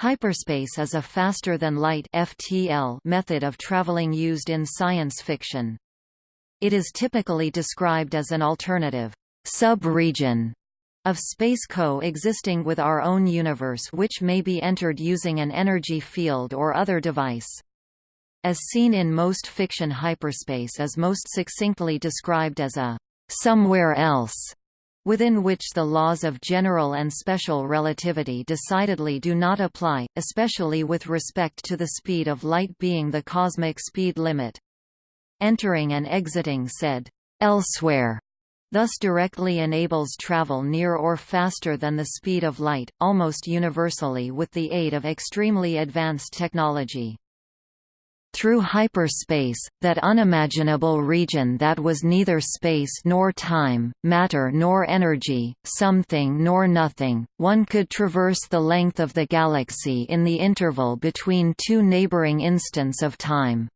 Hyperspace is a faster-than-light method of traveling used in science fiction. It is typically described as an alternative sub-region of space co-existing with our own universe which may be entered using an energy field or other device. As seen in most fiction hyperspace is most succinctly described as a somewhere else within which the laws of general and special relativity decidedly do not apply, especially with respect to the speed of light being the cosmic speed limit. Entering and exiting said, elsewhere, thus directly enables travel near or faster than the speed of light, almost universally with the aid of extremely advanced technology through hyperspace, that unimaginable region that was neither space nor time, matter nor energy, something nor nothing, one could traverse the length of the galaxy in the interval between two neighboring instants of time.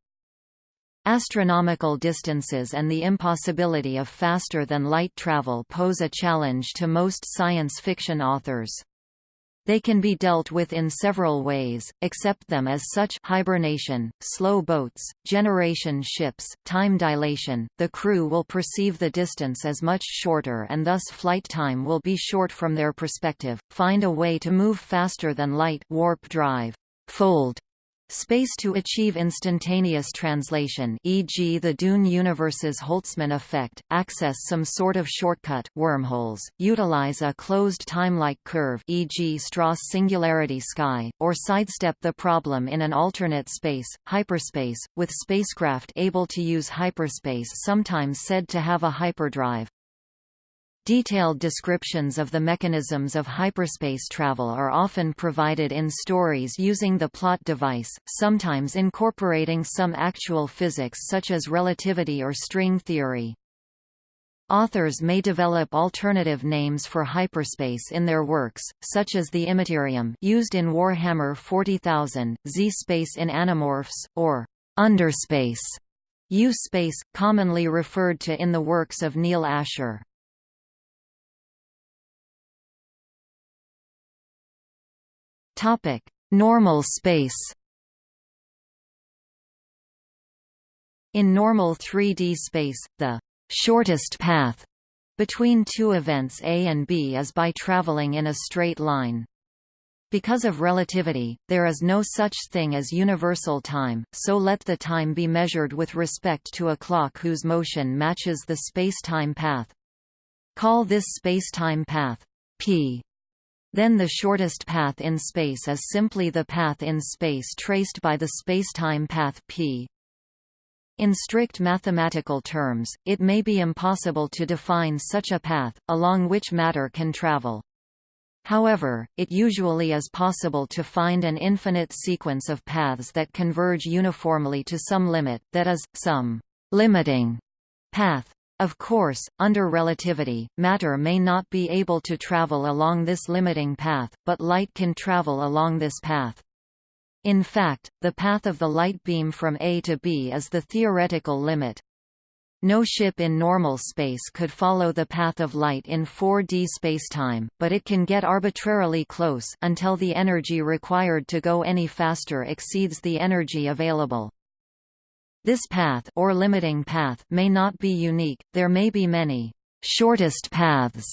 Astronomical distances and the impossibility of faster-than-light travel pose a challenge to most science fiction authors. They can be dealt with in several ways, accept them as such hibernation, slow boats, generation ships, time dilation, the crew will perceive the distance as much shorter and thus flight time will be short from their perspective, find a way to move faster than light warp drive, fold, Space to achieve instantaneous translation e.g. the Dune universe's Holtzman effect, access some sort of shortcut wormholes, utilize a closed time-like curve e.g. Stross singularity sky, or sidestep the problem in an alternate space, hyperspace, with spacecraft able to use hyperspace sometimes said to have a hyperdrive. Detailed descriptions of the mechanisms of hyperspace travel are often provided in stories using the plot device, sometimes incorporating some actual physics such as relativity or string theory. Authors may develop alternative names for hyperspace in their works, such as the Immaterium used in Warhammer 40,000, Z-space in Animorphs, or underspace, U-space, commonly referred to in the works of Neal Asher. Topic: Normal space. In normal 3D space, the shortest path between two events A and B is by traveling in a straight line. Because of relativity, there is no such thing as universal time, so let the time be measured with respect to a clock whose motion matches the spacetime path. Call this spacetime path p. Then the shortest path in space is simply the path in space traced by the spacetime path p. In strict mathematical terms, it may be impossible to define such a path, along which matter can travel. However, it usually is possible to find an infinite sequence of paths that converge uniformly to some limit, that is, some limiting path. Of course, under relativity, matter may not be able to travel along this limiting path, but light can travel along this path. In fact, the path of the light beam from A to B is the theoretical limit. No ship in normal space could follow the path of light in 4D spacetime, but it can get arbitrarily close until the energy required to go any faster exceeds the energy available. This path or limiting path may not be unique, there may be many shortest paths.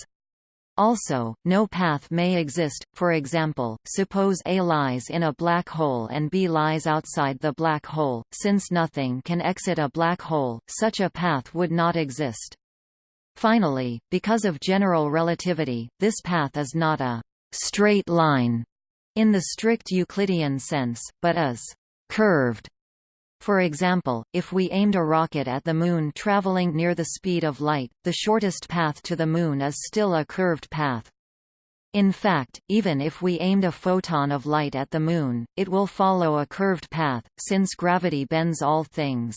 Also, no path may exist, for example, suppose A lies in a black hole and B lies outside the black hole, since nothing can exit a black hole, such a path would not exist. Finally, because of general relativity, this path is not a straight line in the strict Euclidean sense, but is curved for example, if we aimed a rocket at the Moon traveling near the speed of light, the shortest path to the Moon is still a curved path. In fact, even if we aimed a photon of light at the Moon, it will follow a curved path, since gravity bends all things.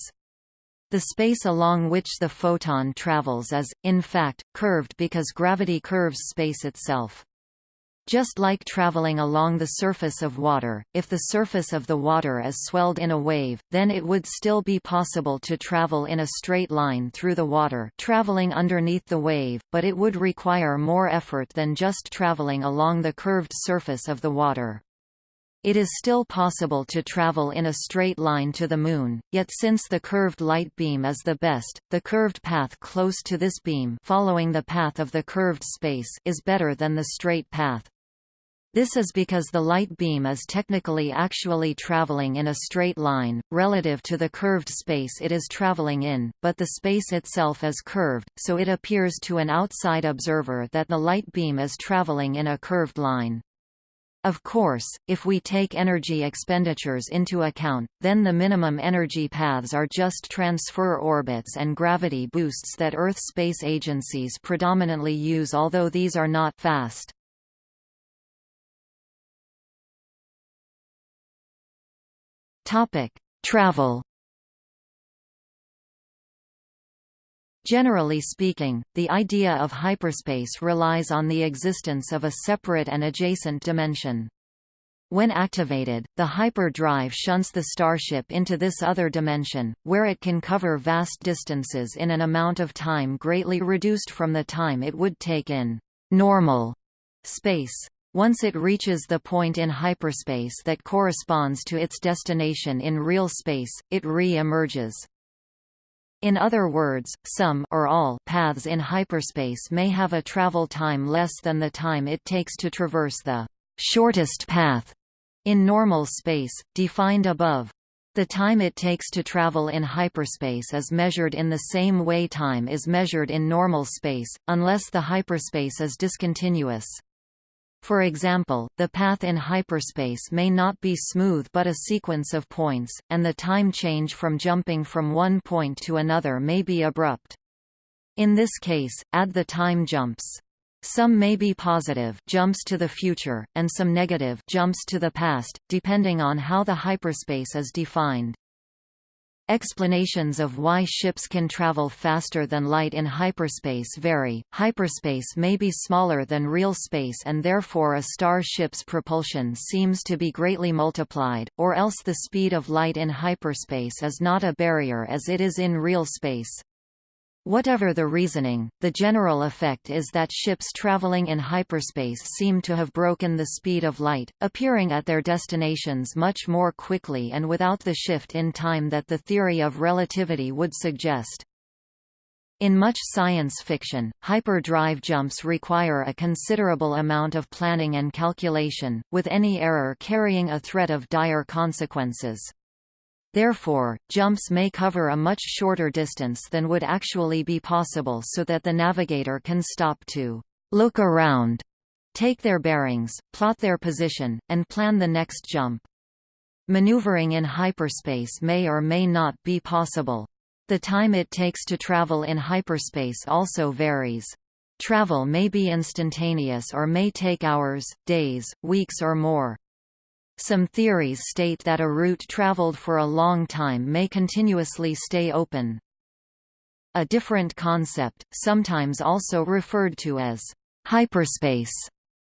The space along which the photon travels is, in fact, curved because gravity curves space itself. Just like traveling along the surface of water, if the surface of the water is swelled in a wave, then it would still be possible to travel in a straight line through the water traveling underneath the wave, but it would require more effort than just traveling along the curved surface of the water. It is still possible to travel in a straight line to the Moon, yet since the curved light beam is the best, the curved path close to this beam following the path of the curved space is better than the straight path. This is because the light beam is technically actually traveling in a straight line, relative to the curved space it is traveling in, but the space itself is curved, so it appears to an outside observer that the light beam is traveling in a curved line. Of course, if we take energy expenditures into account, then the minimum energy paths are just transfer orbits and gravity boosts that Earth space agencies predominantly use although these are not fast. Travel Generally speaking, the idea of hyperspace relies on the existence of a separate and adjacent dimension. When activated, the hyperdrive shunts the starship into this other dimension, where it can cover vast distances in an amount of time greatly reduced from the time it would take in normal space. Once it reaches the point in hyperspace that corresponds to its destination in real space, it re-emerges. In other words, some or all paths in hyperspace may have a travel time less than the time it takes to traverse the shortest path in normal space, defined above. The time it takes to travel in hyperspace is measured in the same way time is measured in normal space, unless the hyperspace is discontinuous. For example, the path in hyperspace may not be smooth but a sequence of points, and the time change from jumping from one point to another may be abrupt. In this case, add the time jumps. Some may be positive jumps to the future, and some negative jumps to the past, depending on how the hyperspace is defined. Explanations of why ships can travel faster than light in hyperspace vary. Hyperspace may be smaller than real space and therefore a star ship's propulsion seems to be greatly multiplied, or else the speed of light in hyperspace is not a barrier as it is in real space. Whatever the reasoning, the general effect is that ships traveling in hyperspace seem to have broken the speed of light, appearing at their destinations much more quickly and without the shift in time that the theory of relativity would suggest. In much science fiction, hyperdrive jumps require a considerable amount of planning and calculation, with any error carrying a threat of dire consequences. Therefore, jumps may cover a much shorter distance than would actually be possible so that the navigator can stop to look around, take their bearings, plot their position, and plan the next jump. Maneuvering in hyperspace may or may not be possible. The time it takes to travel in hyperspace also varies. Travel may be instantaneous or may take hours, days, weeks or more. Some theories state that a route traveled for a long time may continuously stay open. A different concept, sometimes also referred to as hyperspace,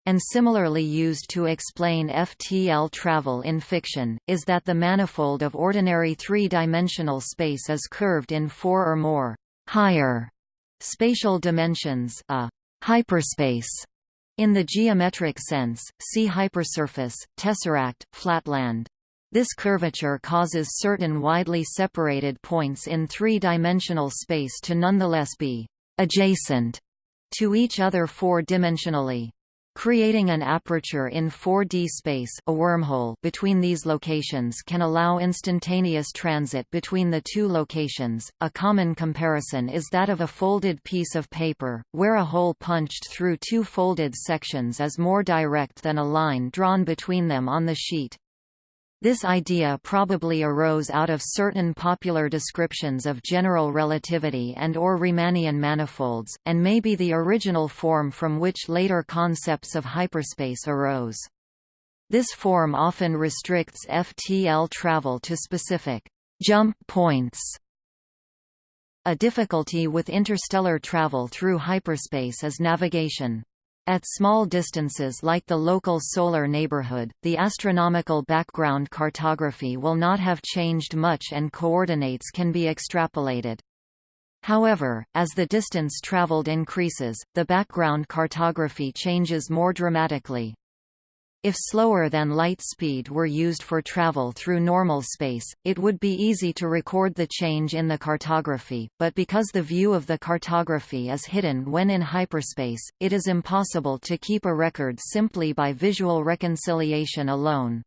and similarly used to explain FTL travel in fiction, is that the manifold of ordinary three-dimensional space is curved in four or more higher spatial dimensions a hyperspace in the geometric sense, see hypersurface, tesseract, flatland. This curvature causes certain widely separated points in three-dimensional space to nonetheless be adjacent to each other four-dimensionally. Creating an aperture in 4D space a wormhole between these locations can allow instantaneous transit between the two locations. A common comparison is that of a folded piece of paper, where a hole punched through two folded sections is more direct than a line drawn between them on the sheet. This idea probably arose out of certain popular descriptions of general relativity and or Riemannian manifolds, and may be the original form from which later concepts of hyperspace arose. This form often restricts FTL travel to specific jump points. A difficulty with interstellar travel through hyperspace is navigation. At small distances like the local solar neighborhood, the astronomical background cartography will not have changed much and coordinates can be extrapolated. However, as the distance traveled increases, the background cartography changes more dramatically. If slower than light speed were used for travel through normal space, it would be easy to record the change in the cartography, but because the view of the cartography is hidden when in hyperspace, it is impossible to keep a record simply by visual reconciliation alone.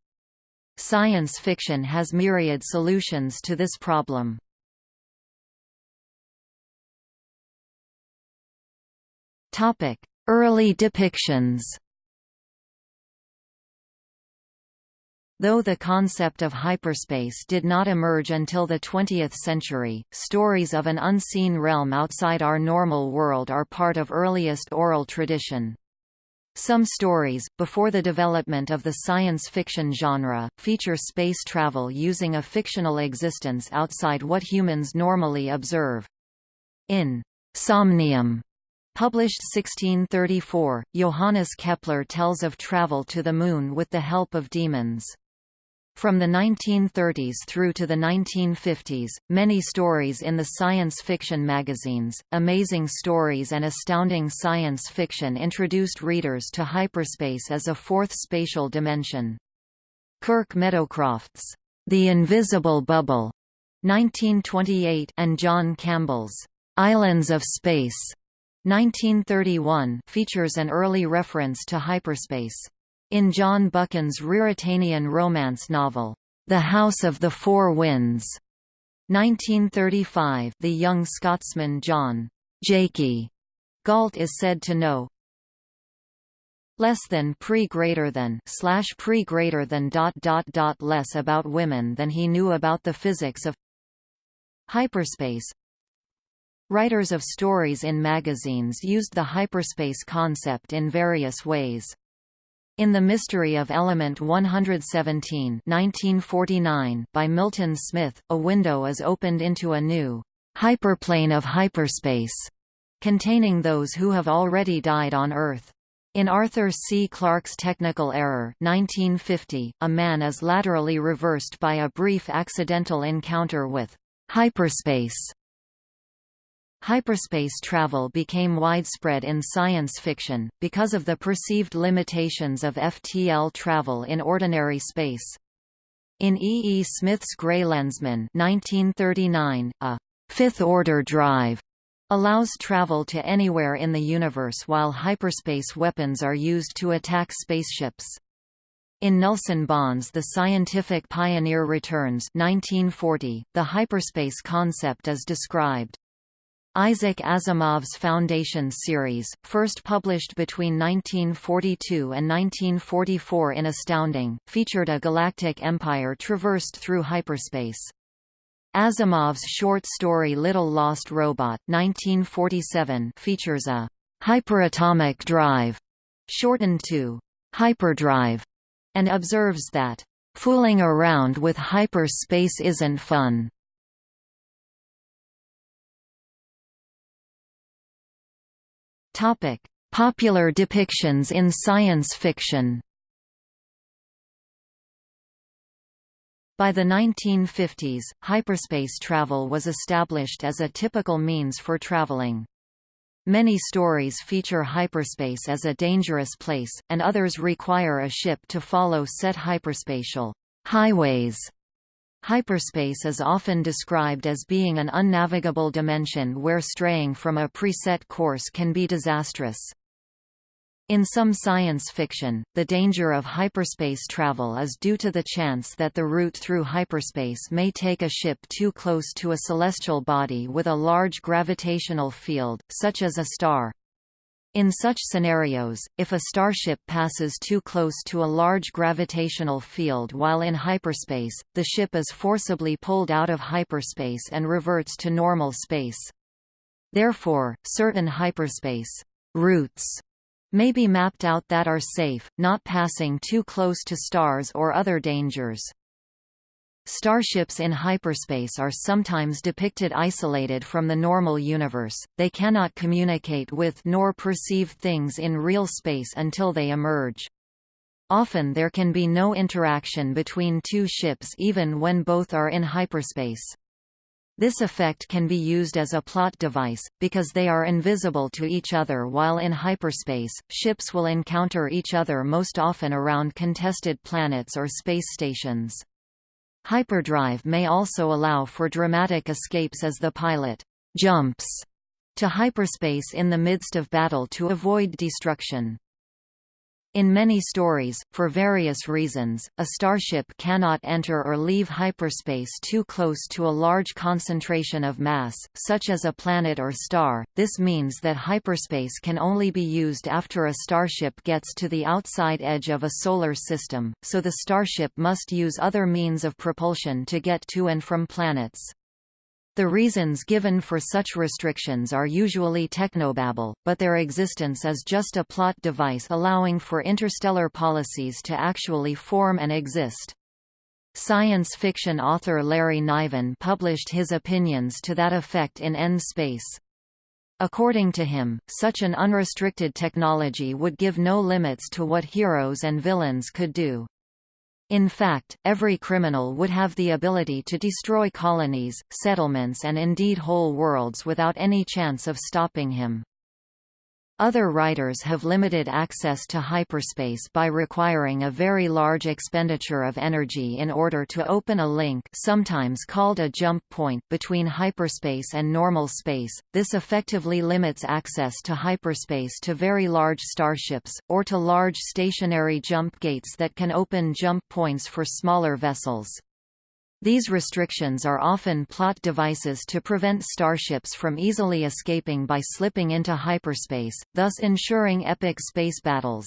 Science fiction has myriad solutions to this problem. Early depictions Though the concept of hyperspace did not emerge until the 20th century, stories of an unseen realm outside our normal world are part of earliest oral tradition. Some stories, before the development of the science fiction genre, feature space travel using a fictional existence outside what humans normally observe. In Somnium, published 1634, Johannes Kepler tells of travel to the Moon with the help of demons. From the 1930s through to the 1950s, many stories in the science fiction magazines, Amazing Stories and Astounding Science Fiction introduced readers to hyperspace as a fourth spatial dimension. Kirk Meadowcroft's The Invisible Bubble 1928 and John Campbell's Islands of Space 1931 features an early reference to hyperspace. In John Buchan's Ruritanian romance novel, The House of the Four Winds, 1935, the young Scotsman John Jakey Galt is said to know less than pre greater than slash pre greater than dot dot dot less about women than he knew about the physics of hyperspace. Writers of stories in magazines used the hyperspace concept in various ways. In The Mystery of Element 117 1949 by Milton Smith, a window is opened into a new hyperplane of hyperspace, containing those who have already died on Earth. In Arthur C. Clarke's Technical Error 1950, a man is laterally reversed by a brief accidental encounter with hyperspace Hyperspace travel became widespread in science fiction, because of the perceived limitations of FTL travel in ordinary space. In E. E. Smith's Grey Lensman 1939, a fifth-order drive allows travel to anywhere in the universe while hyperspace weapons are used to attack spaceships. In Nelson Bond's The Scientific Pioneer Returns 1940, the hyperspace concept is described. Isaac Asimov's Foundation series, first published between 1942 and 1944 in Astounding, featured a galactic empire traversed through hyperspace. Asimov's short story Little Lost Robot 1947 features a hyperatomic drive, shortened to hyperdrive, and observes that, "...fooling around with hyperspace isn't fun." Topic: Popular depictions in science fiction. By the 1950s, hyperspace travel was established as a typical means for traveling. Many stories feature hyperspace as a dangerous place, and others require a ship to follow set hyperspatial highways Hyperspace is often described as being an unnavigable dimension where straying from a preset course can be disastrous. In some science fiction, the danger of hyperspace travel is due to the chance that the route through hyperspace may take a ship too close to a celestial body with a large gravitational field, such as a star. In such scenarios, if a starship passes too close to a large gravitational field while in hyperspace, the ship is forcibly pulled out of hyperspace and reverts to normal space. Therefore, certain hyperspace routes may be mapped out that are safe, not passing too close to stars or other dangers. Starships in hyperspace are sometimes depicted isolated from the normal universe, they cannot communicate with nor perceive things in real space until they emerge. Often there can be no interaction between two ships even when both are in hyperspace. This effect can be used as a plot device, because they are invisible to each other while in hyperspace. Ships will encounter each other most often around contested planets or space stations. Hyperdrive may also allow for dramatic escapes as the pilot jumps to hyperspace in the midst of battle to avoid destruction. In many stories, for various reasons, a starship cannot enter or leave hyperspace too close to a large concentration of mass, such as a planet or star. This means that hyperspace can only be used after a starship gets to the outside edge of a solar system, so the starship must use other means of propulsion to get to and from planets. The reasons given for such restrictions are usually technobabble, but their existence is just a plot device allowing for interstellar policies to actually form and exist. Science fiction author Larry Niven published his opinions to that effect in N-Space. According to him, such an unrestricted technology would give no limits to what heroes and villains could do. In fact, every criminal would have the ability to destroy colonies, settlements and indeed whole worlds without any chance of stopping him. Other writers have limited access to hyperspace by requiring a very large expenditure of energy in order to open a link sometimes called a jump point between hyperspace and normal space. This effectively limits access to hyperspace to very large starships, or to large stationary jump gates that can open jump points for smaller vessels. These restrictions are often plot devices to prevent starships from easily escaping by slipping into hyperspace, thus ensuring epic space battles.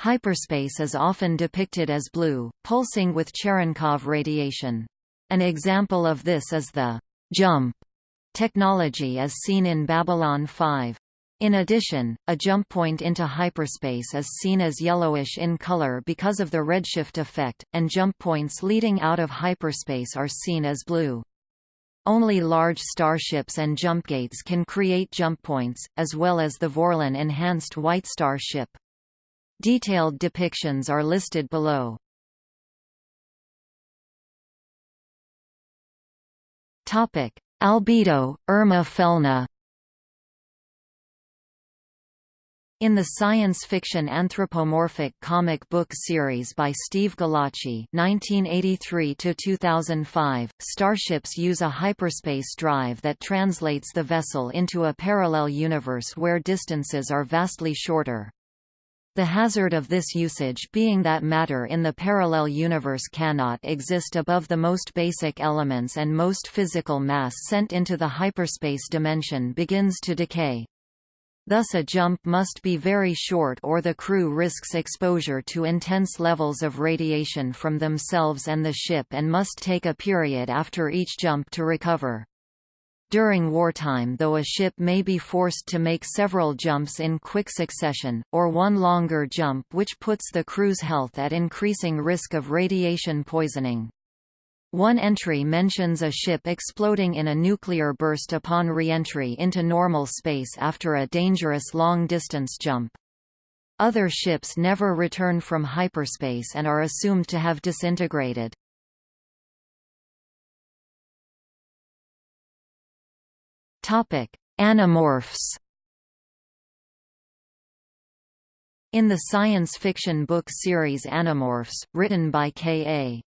Hyperspace is often depicted as blue, pulsing with Cherenkov radiation. An example of this is the jump technology as seen in Babylon 5. In addition, a jump point into hyperspace is seen as yellowish in color because of the redshift effect, and jump points leading out of hyperspace are seen as blue. Only large starships and jump gates can create jump points, as well as the Vorlon enhanced White Star ship. Detailed depictions are listed below. Albedo, Erma Felna In the science fiction anthropomorphic comic book series by Steve Gallacci (1983–2005), starships use a hyperspace drive that translates the vessel into a parallel universe where distances are vastly shorter. The hazard of this usage being that matter in the parallel universe cannot exist above the most basic elements and most physical mass sent into the hyperspace dimension begins to decay. Thus a jump must be very short or the crew risks exposure to intense levels of radiation from themselves and the ship and must take a period after each jump to recover. During wartime though a ship may be forced to make several jumps in quick succession, or one longer jump which puts the crew's health at increasing risk of radiation poisoning. One entry mentions a ship exploding in a nuclear burst upon re-entry into normal space after a dangerous long-distance jump. Other ships never return from hyperspace and are assumed to have disintegrated. Animorphs In the science fiction book series Animorphs, written by K.A.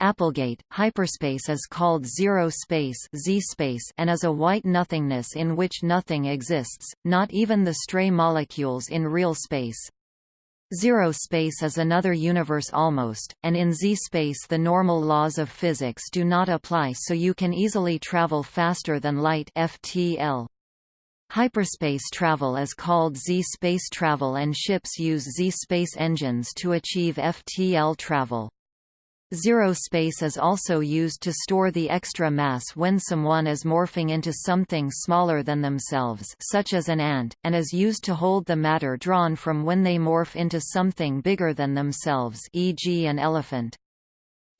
Applegate, hyperspace is called zero space, Z space and is a white nothingness in which nothing exists, not even the stray molecules in real space. Zero space is another universe almost, and in Z-space the normal laws of physics do not apply so you can easily travel faster than light FTL. Hyperspace travel is called Z-space travel and ships use Z-space engines to achieve FTL travel. Zero space is also used to store the extra mass when someone is morphing into something smaller than themselves such as an ant, and is used to hold the matter drawn from when they morph into something bigger than themselves e.g. an elephant.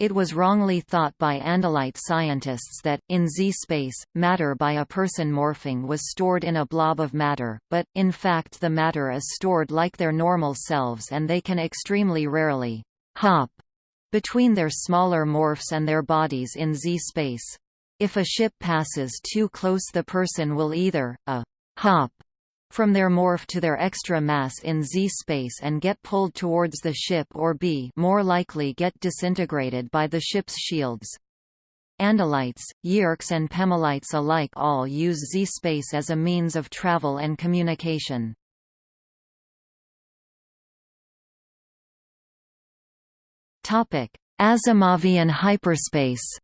It was wrongly thought by Andalite scientists that, in Z-space, matter by a person morphing was stored in a blob of matter, but, in fact the matter is stored like their normal selves and they can extremely rarely hop between their smaller morphs and their bodies in Z-space. If a ship passes too close the person will either, a hop from their morph to their extra mass in z-space and get pulled towards the ship or b more likely get disintegrated by the ship's shields. Andalites, Yeerks and Pemalites alike all use z-space as a means of travel and communication. Asimovian hyperspace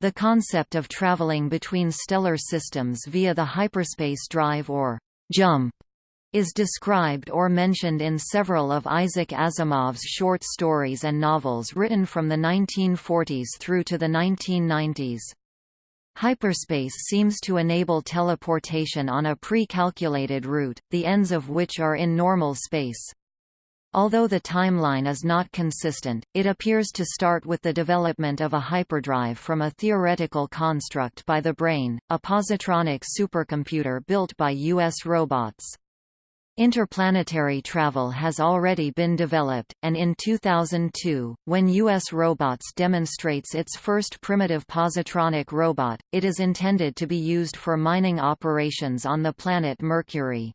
The concept of traveling between stellar systems via the hyperspace drive or jump is described or mentioned in several of Isaac Asimov's short stories and novels written from the 1940s through to the 1990s. Hyperspace seems to enable teleportation on a pre-calculated route, the ends of which are in normal space. Although the timeline is not consistent, it appears to start with the development of a hyperdrive from a theoretical construct by the Brain, a positronic supercomputer built by U.S. robots. Interplanetary travel has already been developed, and in 2002, when U.S. Robots demonstrates its first primitive positronic robot, it is intended to be used for mining operations on the planet Mercury.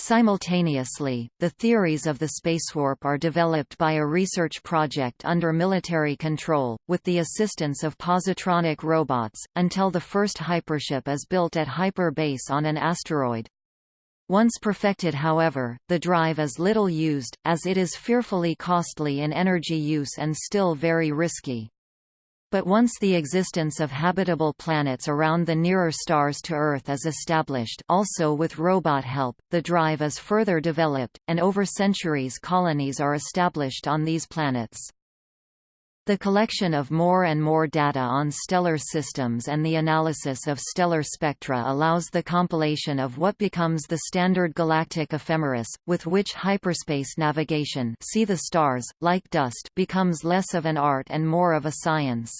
Simultaneously, the theories of the spacewarp are developed by a research project under military control, with the assistance of positronic robots, until the first hypership is built at Hyper Base on an asteroid. Once perfected however, the drive is little used, as it is fearfully costly in energy use and still very risky. But once the existence of habitable planets around the nearer stars to Earth is established also with robot help, the drive is further developed, and over centuries colonies are established on these planets. The collection of more and more data on stellar systems and the analysis of stellar spectra allows the compilation of what becomes the standard galactic ephemeris, with which hyperspace navigation see the stars, like dust becomes less of an art and more of a science.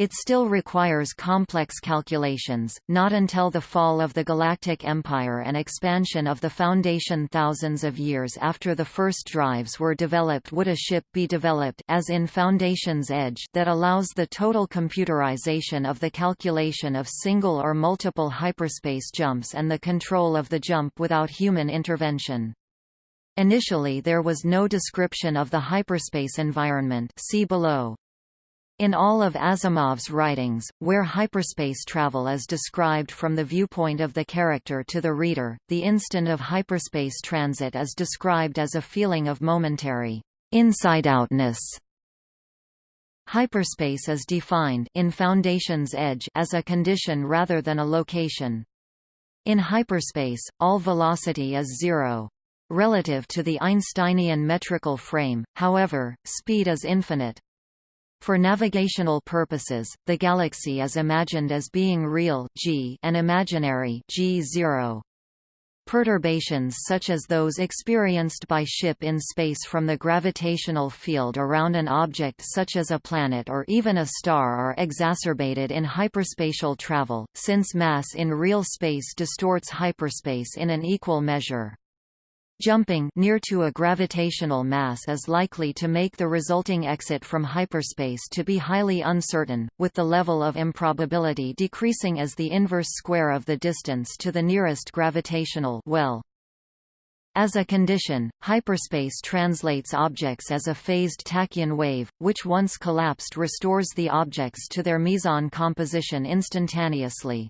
It still requires complex calculations, not until the fall of the Galactic Empire and expansion of the Foundation thousands of years after the first drives were developed would a ship be developed as in Foundation's Edge that allows the total computerization of the calculation of single or multiple hyperspace jumps and the control of the jump without human intervention. Initially there was no description of the hyperspace environment see below. In all of Asimov's writings, where hyperspace travel is described from the viewpoint of the character to the reader, the instant of hyperspace transit is described as a feeling of momentary inside-outness. Hyperspace is defined in Foundation's Edge as a condition rather than a location. In hyperspace, all velocity is zero. Relative to the Einsteinian metrical frame, however, speed is infinite. For navigational purposes, the galaxy is imagined as being real g and imaginary g0. Perturbations such as those experienced by ship in space from the gravitational field around an object such as a planet or even a star are exacerbated in hyperspatial travel, since mass in real space distorts hyperspace in an equal measure. Jumping near to a gravitational mass is likely to make the resulting exit from hyperspace to be highly uncertain, with the level of improbability decreasing as the inverse square of the distance to the nearest gravitational well. As a condition, hyperspace translates objects as a phased tachyon wave, which once collapsed restores the objects to their meson composition instantaneously.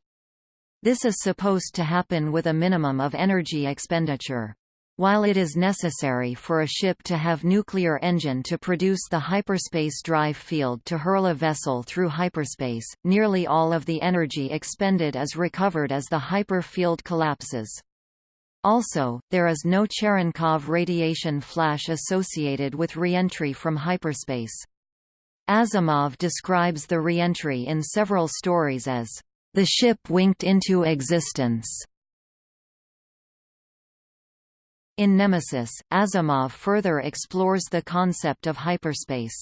This is supposed to happen with a minimum of energy expenditure. While it is necessary for a ship to have nuclear engine to produce the hyperspace drive field to hurl a vessel through hyperspace, nearly all of the energy expended is recovered as the hyper field collapses. Also, there is no Cherenkov radiation flash associated with reentry from hyperspace. Asimov describes the reentry in several stories as, "...the ship winked into existence." In Nemesis, Asimov further explores the concept of hyperspace.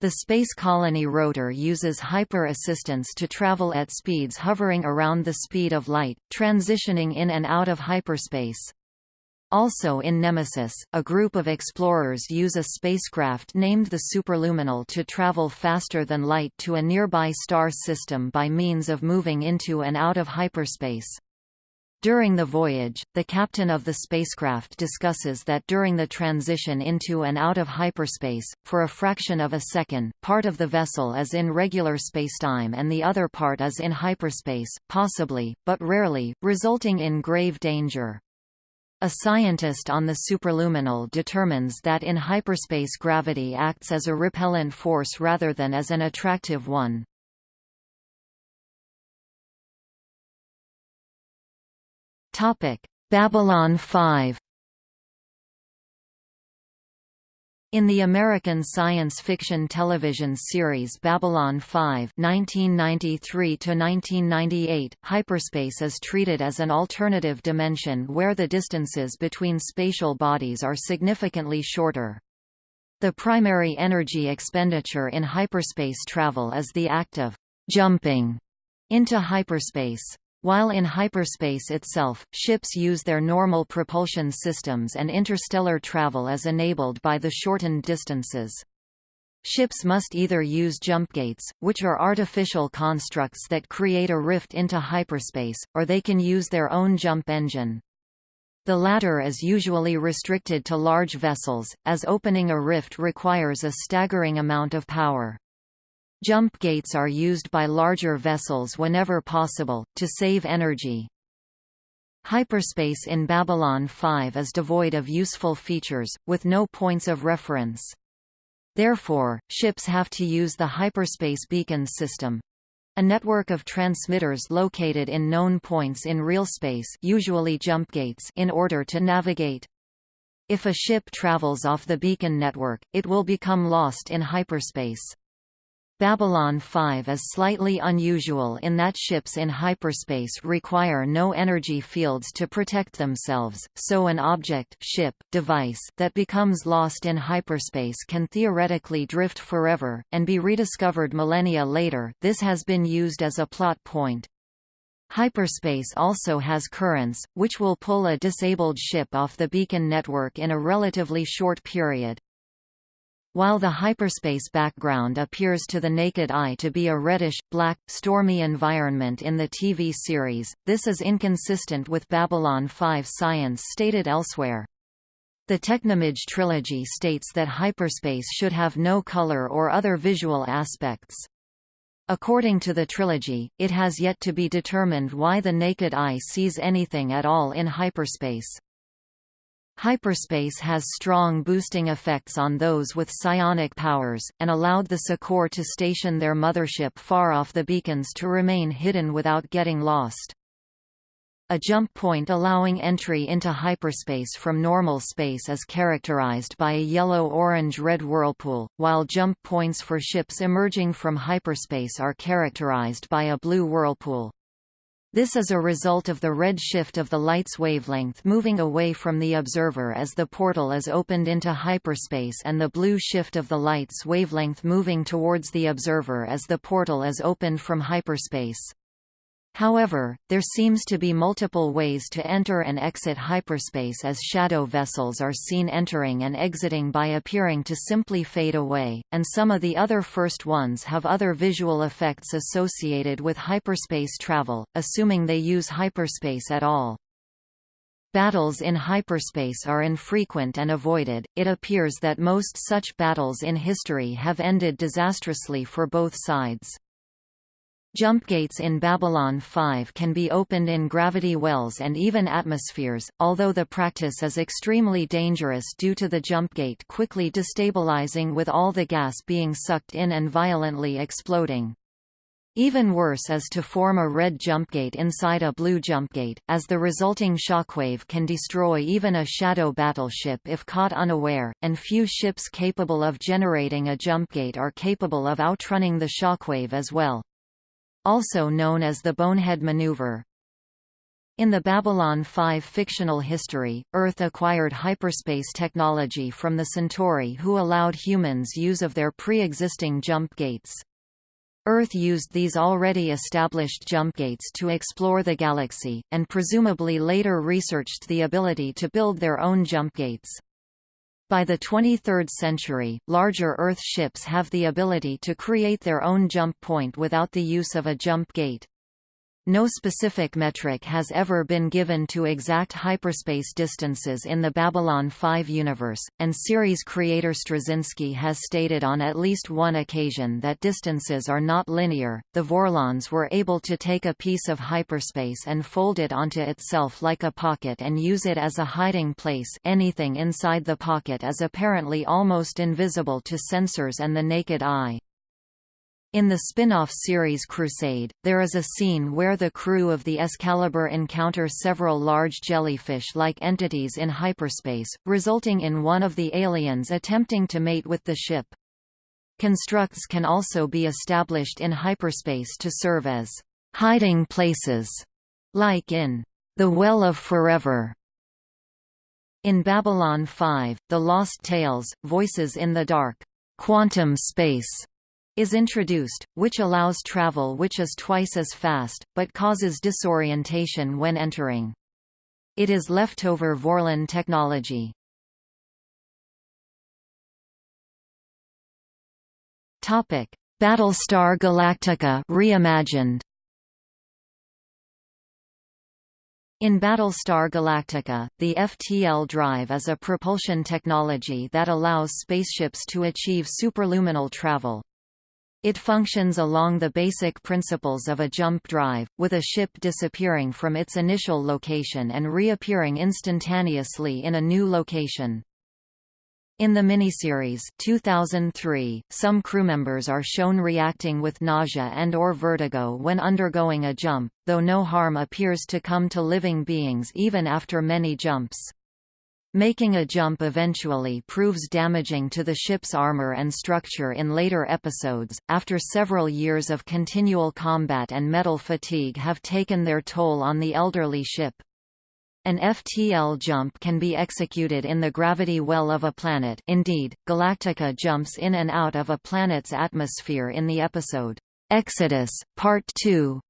The space colony rotor uses hyper-assistance to travel at speeds hovering around the speed of light, transitioning in and out of hyperspace. Also in Nemesis, a group of explorers use a spacecraft named the Superluminal to travel faster than light to a nearby star system by means of moving into and out of hyperspace. During the voyage, the captain of the spacecraft discusses that during the transition into and out of hyperspace, for a fraction of a second, part of the vessel is in regular spacetime and the other part is in hyperspace, possibly, but rarely, resulting in grave danger. A scientist on the superluminal determines that in hyperspace gravity acts as a repellent force rather than as an attractive one. Topic: Babylon 5. In the American science fiction television series Babylon 5 (1993–1998), hyperspace is treated as an alternative dimension where the distances between spatial bodies are significantly shorter. The primary energy expenditure in hyperspace travel is the act of jumping into hyperspace. While in hyperspace itself, ships use their normal propulsion systems and interstellar travel is enabled by the shortened distances. Ships must either use jump gates, which are artificial constructs that create a rift into hyperspace, or they can use their own jump engine. The latter is usually restricted to large vessels, as opening a rift requires a staggering amount of power. Jump gates are used by larger vessels whenever possible, to save energy. Hyperspace in Babylon 5 is devoid of useful features, with no points of reference. Therefore, ships have to use the Hyperspace Beacon System, a network of transmitters located in known points in real space usually jump gates in order to navigate. If a ship travels off the beacon network, it will become lost in hyperspace. Babylon 5 is slightly unusual in that ships in hyperspace require no energy fields to protect themselves, so an object ship, device that becomes lost in hyperspace can theoretically drift forever, and be rediscovered millennia later this has been used as a plot point. Hyperspace also has currents, which will pull a disabled ship off the beacon network in a relatively short period. While the hyperspace background appears to the naked eye to be a reddish, black, stormy environment in the TV series, this is inconsistent with Babylon 5 science stated elsewhere. The Technomage trilogy states that hyperspace should have no color or other visual aspects. According to the trilogy, it has yet to be determined why the naked eye sees anything at all in hyperspace. Hyperspace has strong boosting effects on those with psionic powers, and allowed the Secor to station their mothership far off the beacons to remain hidden without getting lost. A jump point allowing entry into hyperspace from normal space is characterized by a yellow-orange-red whirlpool, while jump points for ships emerging from hyperspace are characterized by a blue whirlpool. This is a result of the red shift of the light's wavelength moving away from the observer as the portal is opened into hyperspace and the blue shift of the light's wavelength moving towards the observer as the portal is opened from hyperspace. However, there seems to be multiple ways to enter and exit hyperspace as shadow vessels are seen entering and exiting by appearing to simply fade away, and some of the other first ones have other visual effects associated with hyperspace travel, assuming they use hyperspace at all. Battles in hyperspace are infrequent and avoided, it appears that most such battles in history have ended disastrously for both sides. Jump gates in Babylon 5 can be opened in gravity wells and even atmospheres, although the practice is extremely dangerous due to the jump gate quickly destabilizing with all the gas being sucked in and violently exploding. Even worse is to form a red jumpgate inside a blue jumpgate, as the resulting shockwave can destroy even a shadow battleship if caught unaware, and few ships capable of generating a jumpgate are capable of outrunning the shockwave as well also known as the Bonehead Maneuver. In the Babylon 5 fictional history, Earth acquired hyperspace technology from the Centauri who allowed humans use of their pre-existing jump gates. Earth used these already established jump gates to explore the galaxy, and presumably later researched the ability to build their own jump gates. By the 23rd century, larger Earth ships have the ability to create their own jump point without the use of a jump gate. No specific metric has ever been given to exact hyperspace distances in the Babylon 5 universe, and series creator Straczynski has stated on at least one occasion that distances are not linear. The Vorlons were able to take a piece of hyperspace and fold it onto itself like a pocket and use it as a hiding place. Anything inside the pocket is apparently almost invisible to sensors and the naked eye. In the spin-off series Crusade, there is a scene where the crew of the Excalibur encounter several large jellyfish-like entities in hyperspace, resulting in one of the aliens attempting to mate with the ship. Constructs can also be established in hyperspace to serve as hiding places, like in The Well of Forever. In Babylon 5, The Lost Tales, Voices in the Dark, quantum space is introduced, which allows travel which is twice as fast, but causes disorientation when entering. It is leftover Vorlon technology. Topic: Battlestar Galactica reimagined. In Battlestar Galactica, the FTL drive is a propulsion technology that allows spaceships to achieve superluminal travel. It functions along the basic principles of a jump drive, with a ship disappearing from its initial location and reappearing instantaneously in a new location. In the miniseries 2003, some crewmembers are shown reacting with nausea and or vertigo when undergoing a jump, though no harm appears to come to living beings even after many jumps. Making a jump eventually proves damaging to the ship's armor and structure in later episodes, after several years of continual combat and metal fatigue have taken their toll on the elderly ship. An FTL jump can be executed in the gravity well of a planet indeed, Galactica jumps in and out of a planet's atmosphere in the episode, Exodus, Part 2,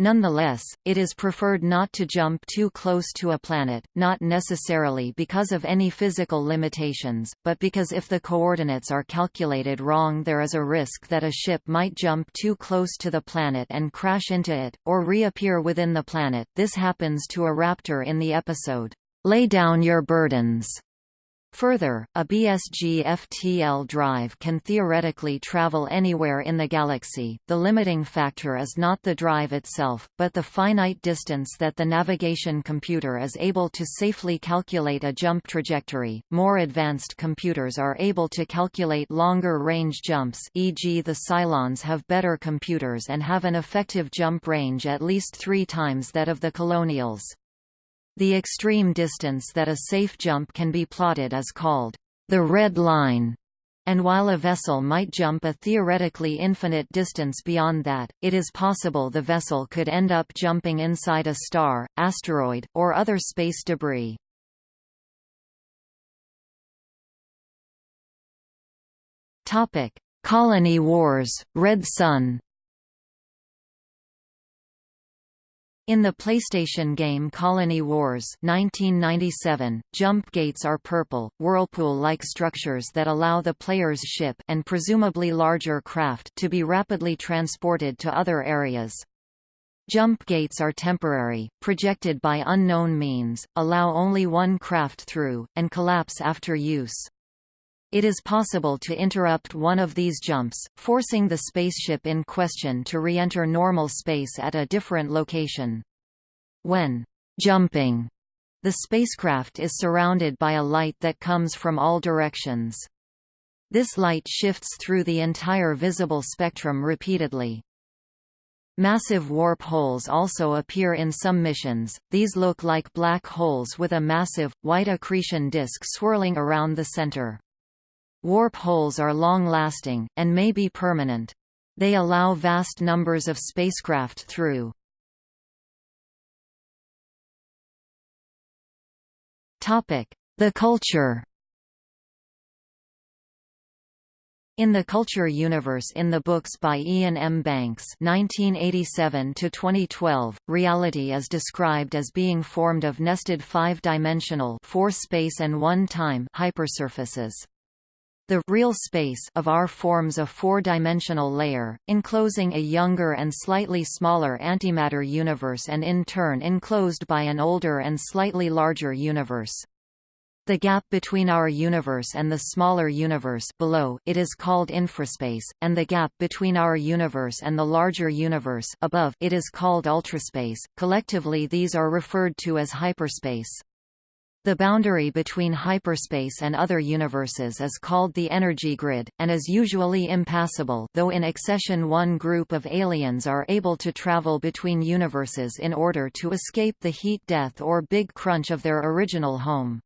Nonetheless, it is preferred not to jump too close to a planet, not necessarily because of any physical limitations, but because if the coordinates are calculated wrong there is a risk that a ship might jump too close to the planet and crash into it, or reappear within the planet. This happens to a raptor in the episode, Lay Down Your Burdens, Further, a BSG FTL drive can theoretically travel anywhere in the galaxy. The limiting factor is not the drive itself, but the finite distance that the navigation computer is able to safely calculate a jump trajectory. More advanced computers are able to calculate longer range jumps, e.g., the Cylons have better computers and have an effective jump range at least 3 times that of the Colonials. The extreme distance that a safe jump can be plotted is called the red line, and while a vessel might jump a theoretically infinite distance beyond that, it is possible the vessel could end up jumping inside a star, asteroid, or other space debris. Colony Wars, Red Sun In the PlayStation game Colony Wars 1997, jump gates are purple, whirlpool-like structures that allow the player's ship and presumably larger craft to be rapidly transported to other areas. Jump gates are temporary, projected by unknown means, allow only one craft through, and collapse after use. It is possible to interrupt one of these jumps, forcing the spaceship in question to re-enter normal space at a different location. When jumping, the spacecraft is surrounded by a light that comes from all directions. This light shifts through the entire visible spectrum repeatedly. Massive warp holes also appear in some missions, these look like black holes with a massive, white accretion disk swirling around the center. Warp holes are long-lasting, and may be permanent. They allow vast numbers of spacecraft through. The culture In the Culture Universe in the books by Iain M. Banks 1987–2012, reality is described as being formed of nested five-dimensional four-space and one-time hypersurfaces. The real space of R forms a four-dimensional layer, enclosing a younger and slightly smaller antimatter universe and in turn enclosed by an older and slightly larger universe. The gap between our universe and the smaller universe below it is called infraspace, and the gap between our universe and the larger universe above it is called ultraspace. Collectively these are referred to as hyperspace. The boundary between hyperspace and other universes is called the energy grid, and is usually impassable though in Excession one group of aliens are able to travel between universes in order to escape the heat death or big crunch of their original home.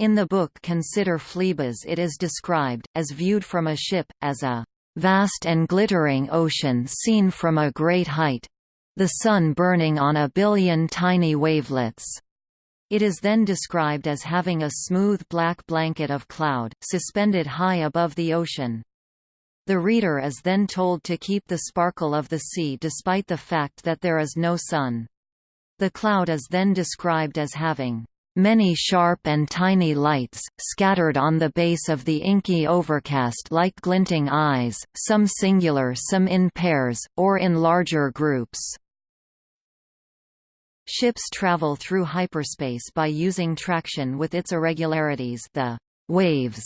In the book Consider Phlebas it is described, as viewed from a ship, as a vast and glittering ocean seen from a great height—the sun burning on a billion tiny wavelets. It is then described as having a smooth black blanket of cloud, suspended high above the ocean. The reader is then told to keep the sparkle of the sea despite the fact that there is no sun. The cloud is then described as having Many sharp and tiny lights, scattered on the base of the inky overcast like glinting eyes, some singular some in pairs, or in larger groups. Ships travel through hyperspace by using traction with its irregularities the waves.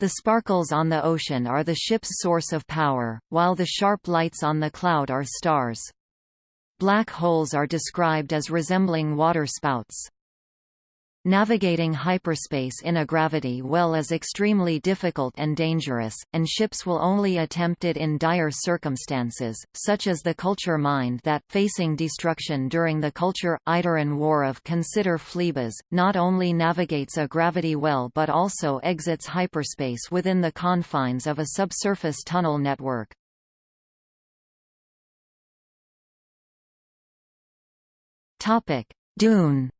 The sparkles on the ocean are the ship's source of power, while the sharp lights on the cloud are stars. Black holes are described as resembling water spouts. Navigating hyperspace in a gravity well is extremely difficult and dangerous, and ships will only attempt it in dire circumstances, such as the culture mind that, facing destruction during the culture Idiran War of Consider Phlebas, not only navigates a gravity well but also exits hyperspace within the confines of a subsurface tunnel network. Dune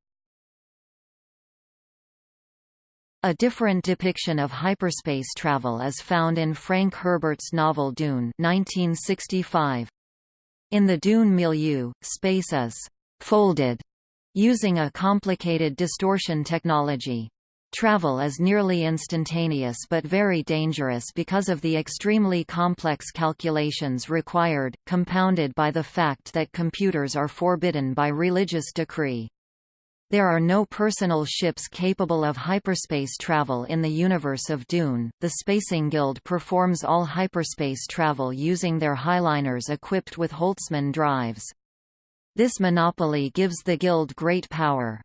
A different depiction of hyperspace travel is found in Frank Herbert's novel Dune 1965. In the Dune milieu, space is «folded» using a complicated distortion technology. Travel is nearly instantaneous but very dangerous because of the extremely complex calculations required, compounded by the fact that computers are forbidden by religious decree. There are no personal ships capable of hyperspace travel in the universe of Dune. The Spacing Guild performs all hyperspace travel using their highliners equipped with Holtzman drives. This monopoly gives the Guild great power.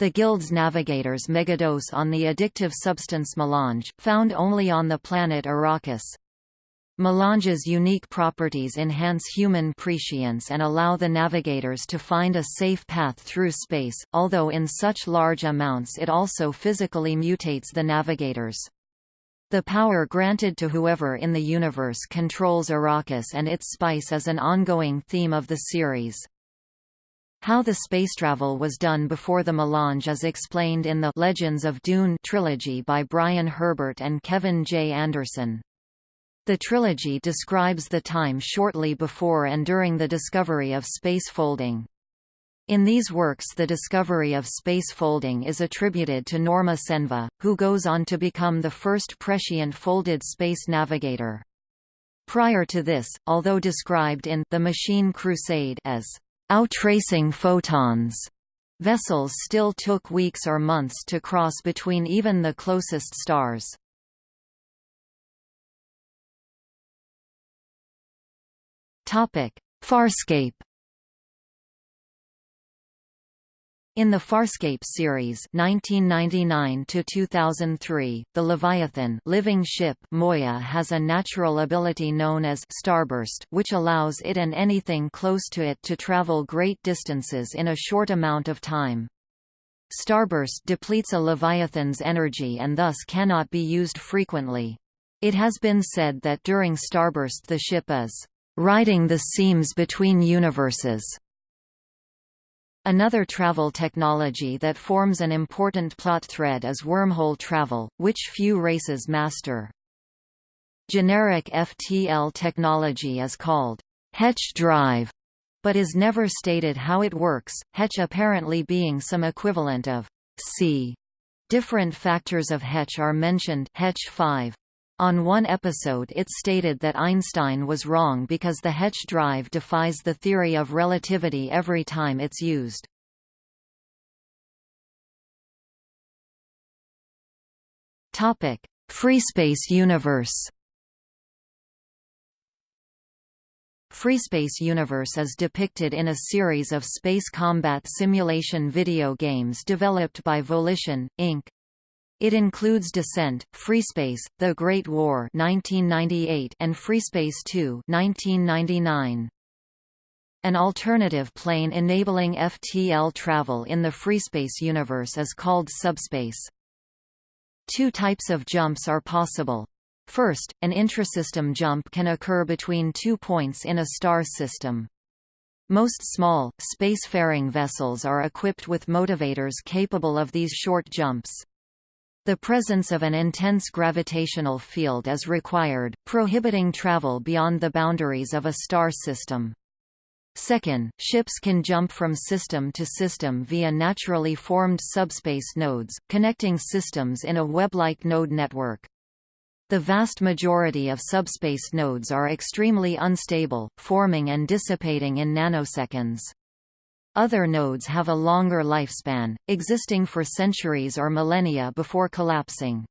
The Guild's navigators megadose on the addictive substance melange, found only on the planet Arrakis. Melange's unique properties enhance human prescience and allow the navigators to find a safe path through space, although in such large amounts it also physically mutates the navigators. The power granted to whoever in the universe controls Arrakis and its spice is an ongoing theme of the series. How the space travel was done before the melange is explained in the Legends of Dune trilogy by Brian Herbert and Kevin J. Anderson. The trilogy describes the time shortly before and during the discovery of space folding. In these works the discovery of space folding is attributed to Norma Cenva, who goes on to become the first prescient folded space navigator. Prior to this, although described in The Machine Crusade as outracing photons, vessels still took weeks or months to cross between even the closest stars. Topic: Farscape. In the Farscape series 1999 2003, the Leviathan living ship Moya has a natural ability known as starburst which allows it and anything close to it to travel great distances in a short amount of time. Starburst depletes a Leviathan's energy and thus cannot be used frequently. It has been said that during starburst the ship is Riding the seams between universes. Another travel technology that forms an important plot thread is wormhole travel, which few races master. Generic FTL technology is called Hetch drive, but is never stated how it works, Hetch apparently being some equivalent of C. Different factors of Hetch are mentioned Hetch 5. On one episode it stated that Einstein was wrong because the Hetch drive defies the theory of relativity every time it's used. Topic: Freespace universe Freespace universe is depicted in a series of space combat simulation video games developed by Volition, Inc. It includes Descent, Freespace, The Great War 1998 and Freespace 2 1999. An alternative plane enabling FTL travel in the Freespace universe is called subspace. Two types of jumps are possible. First, an intrasystem jump can occur between two points in a star system. Most small, spacefaring vessels are equipped with motivators capable of these short jumps. The presence of an intense gravitational field is required, prohibiting travel beyond the boundaries of a star system. Second, ships can jump from system to system via naturally formed subspace nodes, connecting systems in a web-like node network. The vast majority of subspace nodes are extremely unstable, forming and dissipating in nanoseconds. Other nodes have a longer lifespan, existing for centuries or millennia before collapsing.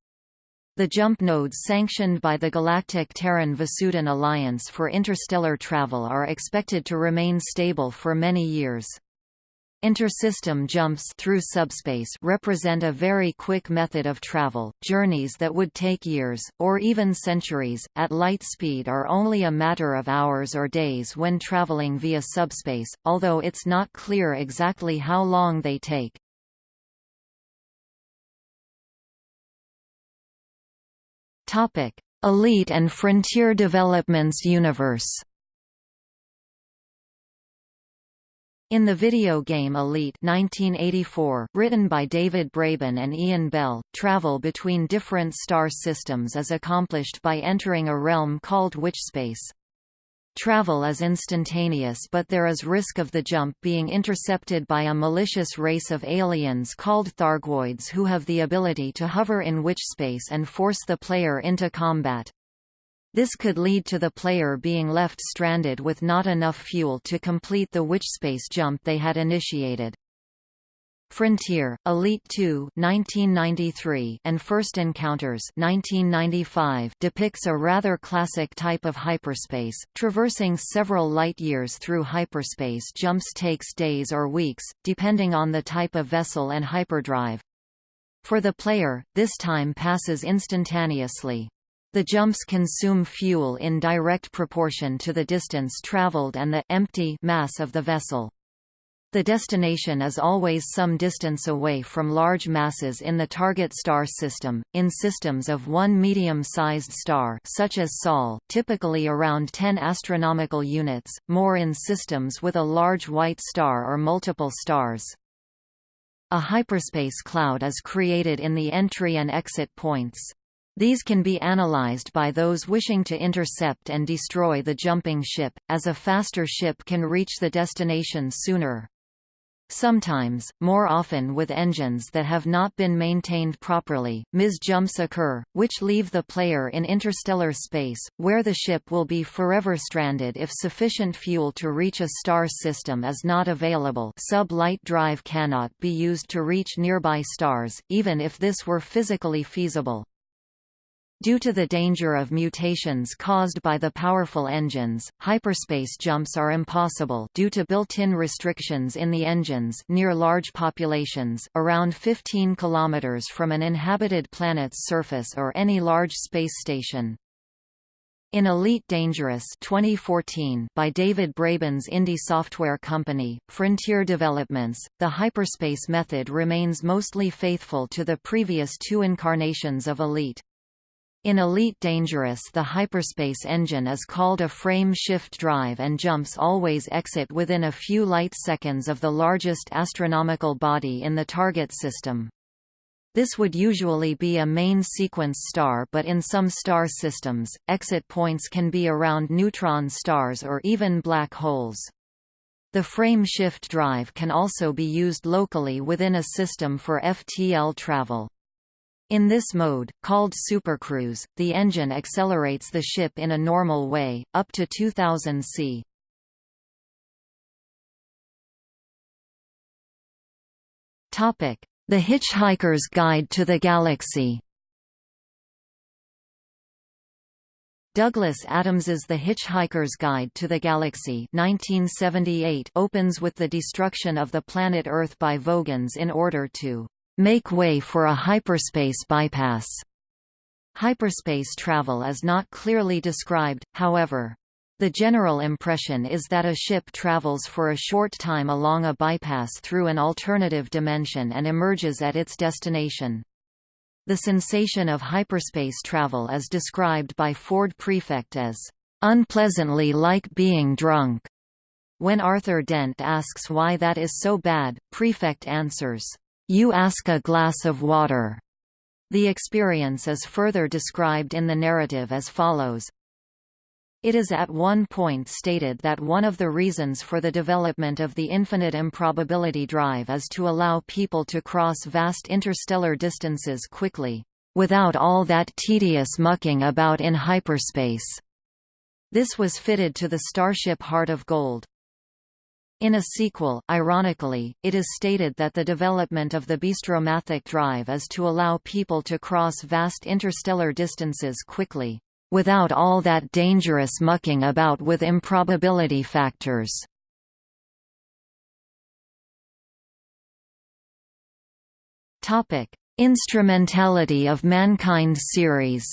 The jump nodes sanctioned by the Galactic Terran-Vasudan Alliance for Interstellar Travel are expected to remain stable for many years. Intersystem jumps through subspace represent a very quick method of travel. Journeys that would take years, or even centuries, at light speed are only a matter of hours or days when traveling via subspace, although it's not clear exactly how long they take. Elite and Frontier Developments Universe In the video game Elite 1984, written by David Braben and Ian Bell, travel between different star systems is accomplished by entering a realm called Witchspace. Travel is instantaneous but there is risk of the jump being intercepted by a malicious race of aliens called Thargoids who have the ability to hover in Witchspace and force the player into combat. This could lead to the player being left stranded with not enough fuel to complete the witchspace jump they had initiated. Frontier, Elite 2 1993 and First Encounters 1995 depicts a rather classic type of hyperspace, traversing several light-years through hyperspace jumps takes days or weeks, depending on the type of vessel and hyperdrive. For the player, this time passes instantaneously. The jumps consume fuel in direct proportion to the distance traveled and the empty mass of the vessel. The destination is always some distance away from large masses in the target star system, in systems of one medium-sized star such as Sol, typically around 10 astronomical units, more in systems with a large white star or multiple stars. A hyperspace cloud is created in the entry and exit points. These can be analyzed by those wishing to intercept and destroy the jumping ship, as a faster ship can reach the destination sooner. Sometimes, more often with engines that have not been maintained properly, mis-jumps occur, which leave the player in interstellar space, where the ship will be forever stranded if sufficient fuel to reach a star system is not available sub-light drive cannot be used to reach nearby stars, even if this were physically feasible. Due to the danger of mutations caused by the powerful engines, hyperspace jumps are impossible due to built-in restrictions in the engines near large populations, around 15 km from an inhabited planet's surface or any large space station. In Elite Dangerous 2014 by David Braben's indie software company, Frontier Developments, the hyperspace method remains mostly faithful to the previous two incarnations of Elite. In Elite Dangerous the hyperspace engine is called a frame shift drive and jumps always exit within a few light seconds of the largest astronomical body in the target system. This would usually be a main sequence star but in some star systems, exit points can be around neutron stars or even black holes. The frame shift drive can also be used locally within a system for FTL travel. In this mode, called supercruise, the engine accelerates the ship in a normal way, up to 2000 c. The Hitchhiker's Guide to the Galaxy Douglas Adams's The Hitchhiker's Guide to the Galaxy 1978 opens with the destruction of the planet Earth by Vogons in order to make way for a hyperspace bypass. Hyperspace travel is not clearly described, however. The general impression is that a ship travels for a short time along a bypass through an alternative dimension and emerges at its destination. The sensation of hyperspace travel is described by Ford Prefect as, "...unpleasantly like being drunk." When Arthur Dent asks why that is so bad, Prefect answers, "You ask a glass of water." The experience is further described in the narrative as follows. It is at one point stated that one of the reasons for the development of the infinite improbability drive is to allow people to cross vast interstellar distances quickly, without all that tedious mucking about in hyperspace. This was fitted to the Starship Heart of Gold. In a sequel, ironically, it is stated that the development of the Bistromathic drive is to allow people to cross vast interstellar distances quickly without all that dangerous mucking about with improbability factors. Instrumentality of Mankind series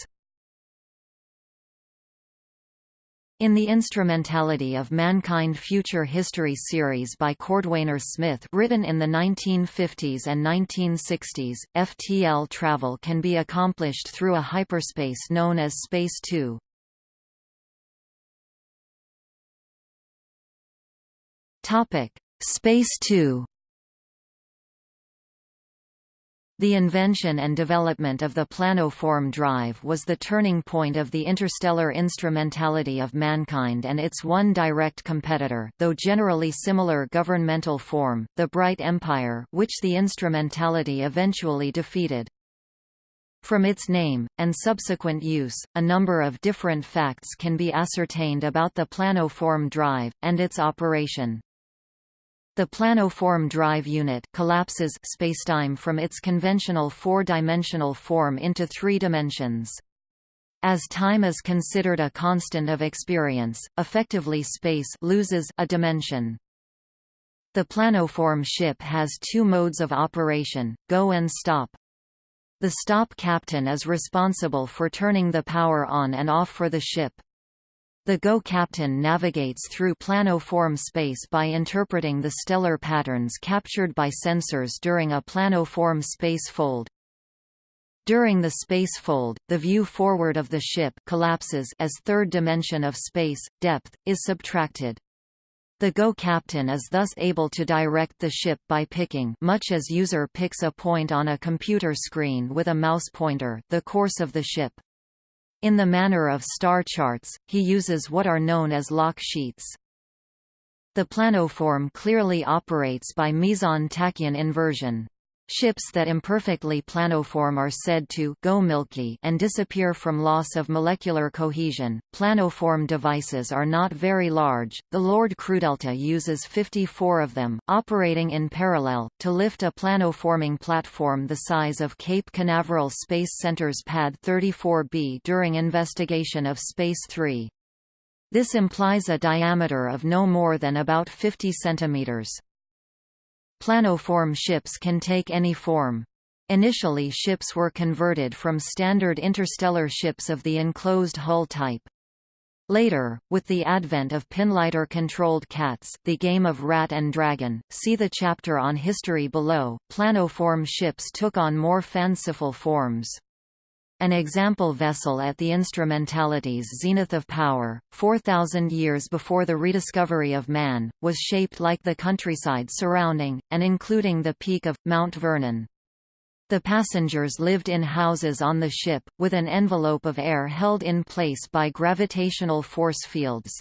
In the Instrumentality of Mankind Future History series by Cordwainer Smith written in the 1950s and 1960s, FTL travel can be accomplished through a hyperspace known as Space 2. Space 2 The invention and development of the planoform drive was the turning point of the interstellar instrumentality of mankind and its one direct competitor though generally similar governmental form, the Bright Empire which the instrumentality eventually defeated. From its name, and subsequent use, a number of different facts can be ascertained about the planoform drive, and its operation. The planoform drive unit collapses spacetime from its conventional four-dimensional form into three dimensions. As time is considered a constant of experience, effectively space loses a dimension. The planoform ship has two modes of operation, go and stop. The stop captain is responsible for turning the power on and off for the ship. The Go captain navigates through planoform space by interpreting the stellar patterns captured by sensors during a planoform space fold. During the space fold, the view forward of the ship collapses as third dimension of space, depth, is subtracted. The Go captain is thus able to direct the ship by picking much as user picks a point on a computer screen with a mouse pointer the course of the ship. In the manner of star charts, he uses what are known as lock sheets. The planoform clearly operates by meson-tachyon inversion. Ships that imperfectly planoform are said to go milky and disappear from loss of molecular cohesion. Planoform devices are not very large. The Lord Crudelta uses 54 of them, operating in parallel, to lift a planoforming platform the size of Cape Canaveral Space Center's Pad 34B during investigation of Space 3. This implies a diameter of no more than about 50 centimeters. Planoform ships can take any form. Initially ships were converted from standard interstellar ships of the enclosed hull type. Later, with the advent of pinlighter-controlled cats the game of rat and dragon, see the chapter on history below, planoform ships took on more fanciful forms. An example vessel at the instrumentality's zenith of power, 4,000 years before the rediscovery of man, was shaped like the countryside surrounding, and including the peak of, Mount Vernon. The passengers lived in houses on the ship, with an envelope of air held in place by gravitational force fields.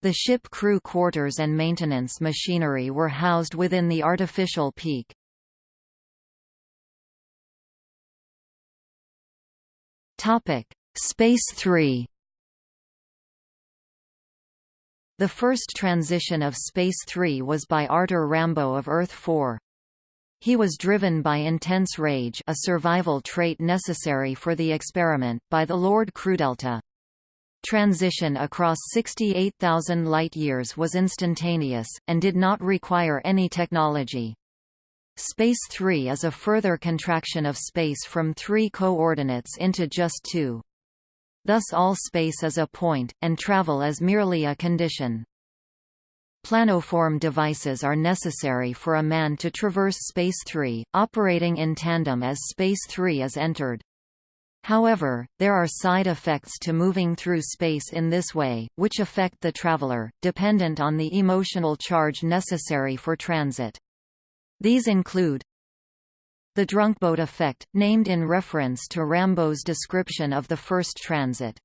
The ship crew quarters and maintenance machinery were housed within the artificial peak. Space 3 The first transition of Space 3 was by Artyr Rambo of Earth 4. He was driven by intense rage a survival trait necessary for the experiment by the Lord Crudelta. Transition across 68,000 light-years was instantaneous, and did not require any technology. Space 3 is a further contraction of space from three coordinates into just two. Thus all space is a point, and travel is merely a condition. Planoform devices are necessary for a man to traverse Space 3, operating in tandem as Space 3 is entered. However, there are side effects to moving through space in this way, which affect the traveler, dependent on the emotional charge necessary for transit. These include the drunkboat effect, named in reference to Rambo's description of the first transit.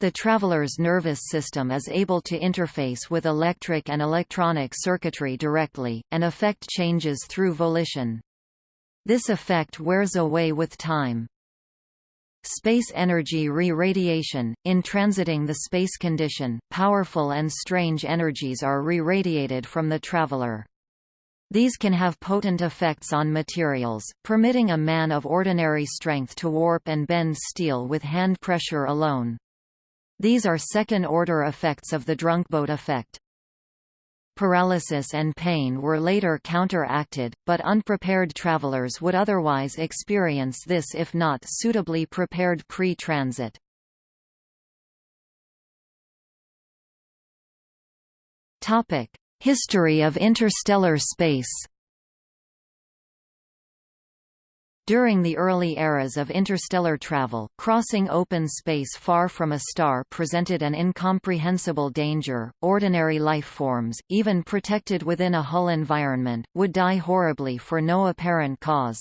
The traveler's nervous system is able to interface with electric and electronic circuitry directly, and affect changes through volition. This effect wears away with time. Space energy re-radiation – In transiting the space condition, powerful and strange energies are re-radiated from the traveler. These can have potent effects on materials, permitting a man of ordinary strength to warp and bend steel with hand pressure alone. These are second-order effects of the drunkboat effect. Paralysis and pain were later counteracted, but unprepared travelers would otherwise experience this if not suitably prepared pre-transit. History of interstellar space During the early eras of interstellar travel, crossing open space far from a star presented an incomprehensible danger. Ordinary life forms, even protected within a hull environment, would die horribly for no apparent cause.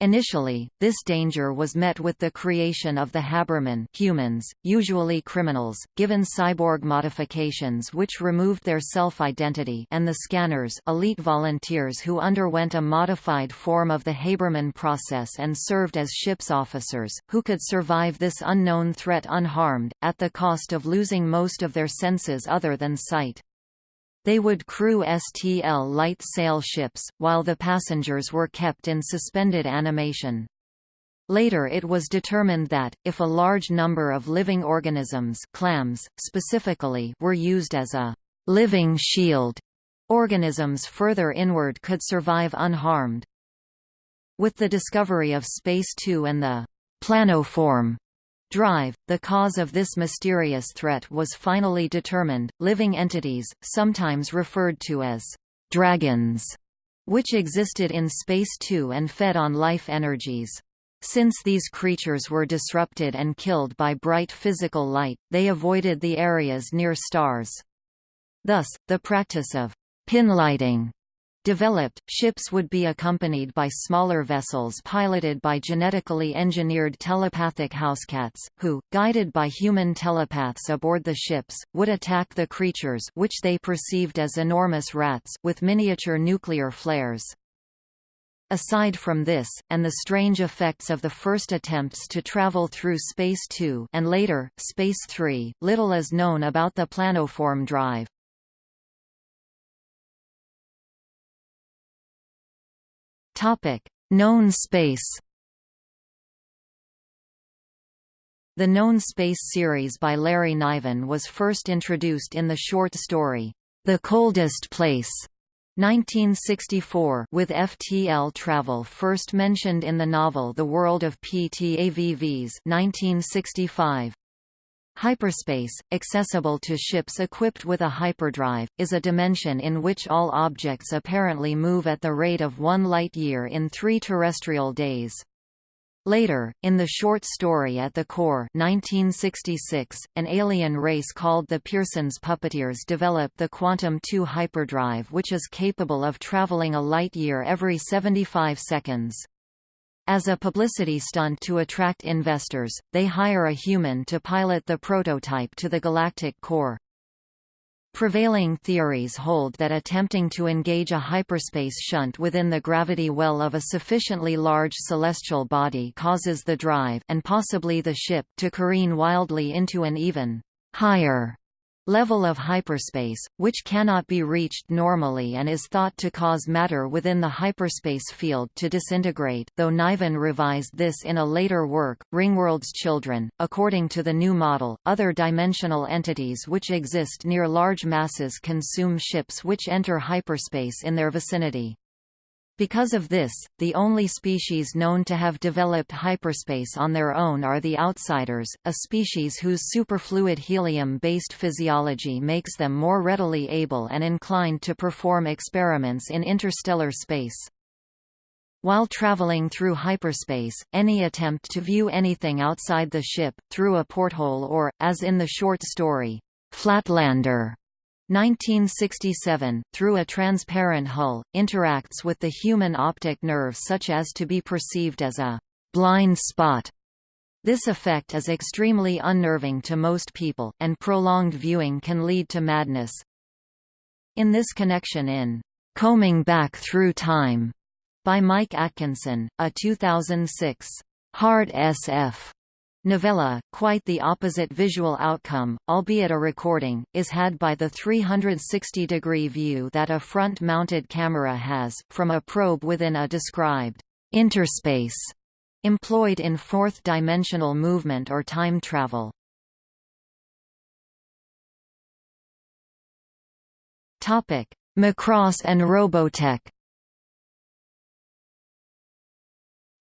Initially, this danger was met with the creation of the Habermen humans, usually criminals, given cyborg modifications which removed their self-identity and the scanners elite volunteers who underwent a modified form of the Haberman process and served as ship's officers, who could survive this unknown threat unharmed, at the cost of losing most of their senses other than sight. They would crew STL light sail ships, while the passengers were kept in suspended animation. Later it was determined that, if a large number of living organisms clams, specifically were used as a «living shield», organisms further inward could survive unharmed. With the discovery of Space 2 and the «planoform» drive, the cause of this mysterious threat was finally determined, living entities, sometimes referred to as «dragons», which existed in space too and fed on life energies. Since these creatures were disrupted and killed by bright physical light, they avoided the areas near stars. Thus, the practice of pinlighting Developed, ships would be accompanied by smaller vessels piloted by genetically engineered telepathic housecats, who, guided by human telepaths aboard the ships, would attack the creatures which they perceived as enormous rats with miniature nuclear flares. Aside from this, and the strange effects of the first attempts to travel through Space 2 and later, Space 3, little is known about the planoform drive. Topic: Known space. The Known Space series by Larry Niven was first introduced in the short story, The Coldest Place, 1964 with FTL travel first mentioned in the novel The World of PTAVVs 1965. Hyperspace, accessible to ships equipped with a hyperdrive, is a dimension in which all objects apparently move at the rate of one light-year in three terrestrial days. Later, in the short story At the Core 1966, an alien race called the Pierson's Puppeteers developed the Quantum 2 hyperdrive which is capable of traveling a light-year every 75 seconds. As a publicity stunt to attract investors, they hire a human to pilot the prototype to the galactic core. Prevailing theories hold that attempting to engage a hyperspace shunt within the gravity well of a sufficiently large celestial body causes the drive and possibly the ship to careen wildly into an even higher level of hyperspace, which cannot be reached normally and is thought to cause matter within the hyperspace field to disintegrate though Niven revised this in a later work, Ringworld's Children. According to the new model, other dimensional entities which exist near large masses consume ships which enter hyperspace in their vicinity. Because of this, the only species known to have developed hyperspace on their own are the outsiders, a species whose superfluid helium-based physiology makes them more readily able and inclined to perform experiments in interstellar space. While traveling through hyperspace, any attempt to view anything outside the ship, through a porthole or, as in the short story, Flatlander, 1967, through a transparent hull, interacts with the human optic nerve such as to be perceived as a blind spot. This effect is extremely unnerving to most people, and prolonged viewing can lead to madness. In this connection in Combing Back Through Time by Mike Atkinson, a 2006 hard SF Novella, quite the opposite visual outcome, albeit a recording, is had by the 360-degree view that a front-mounted camera has, from a probe within a described interspace employed in fourth-dimensional movement or time travel. Macross and Robotech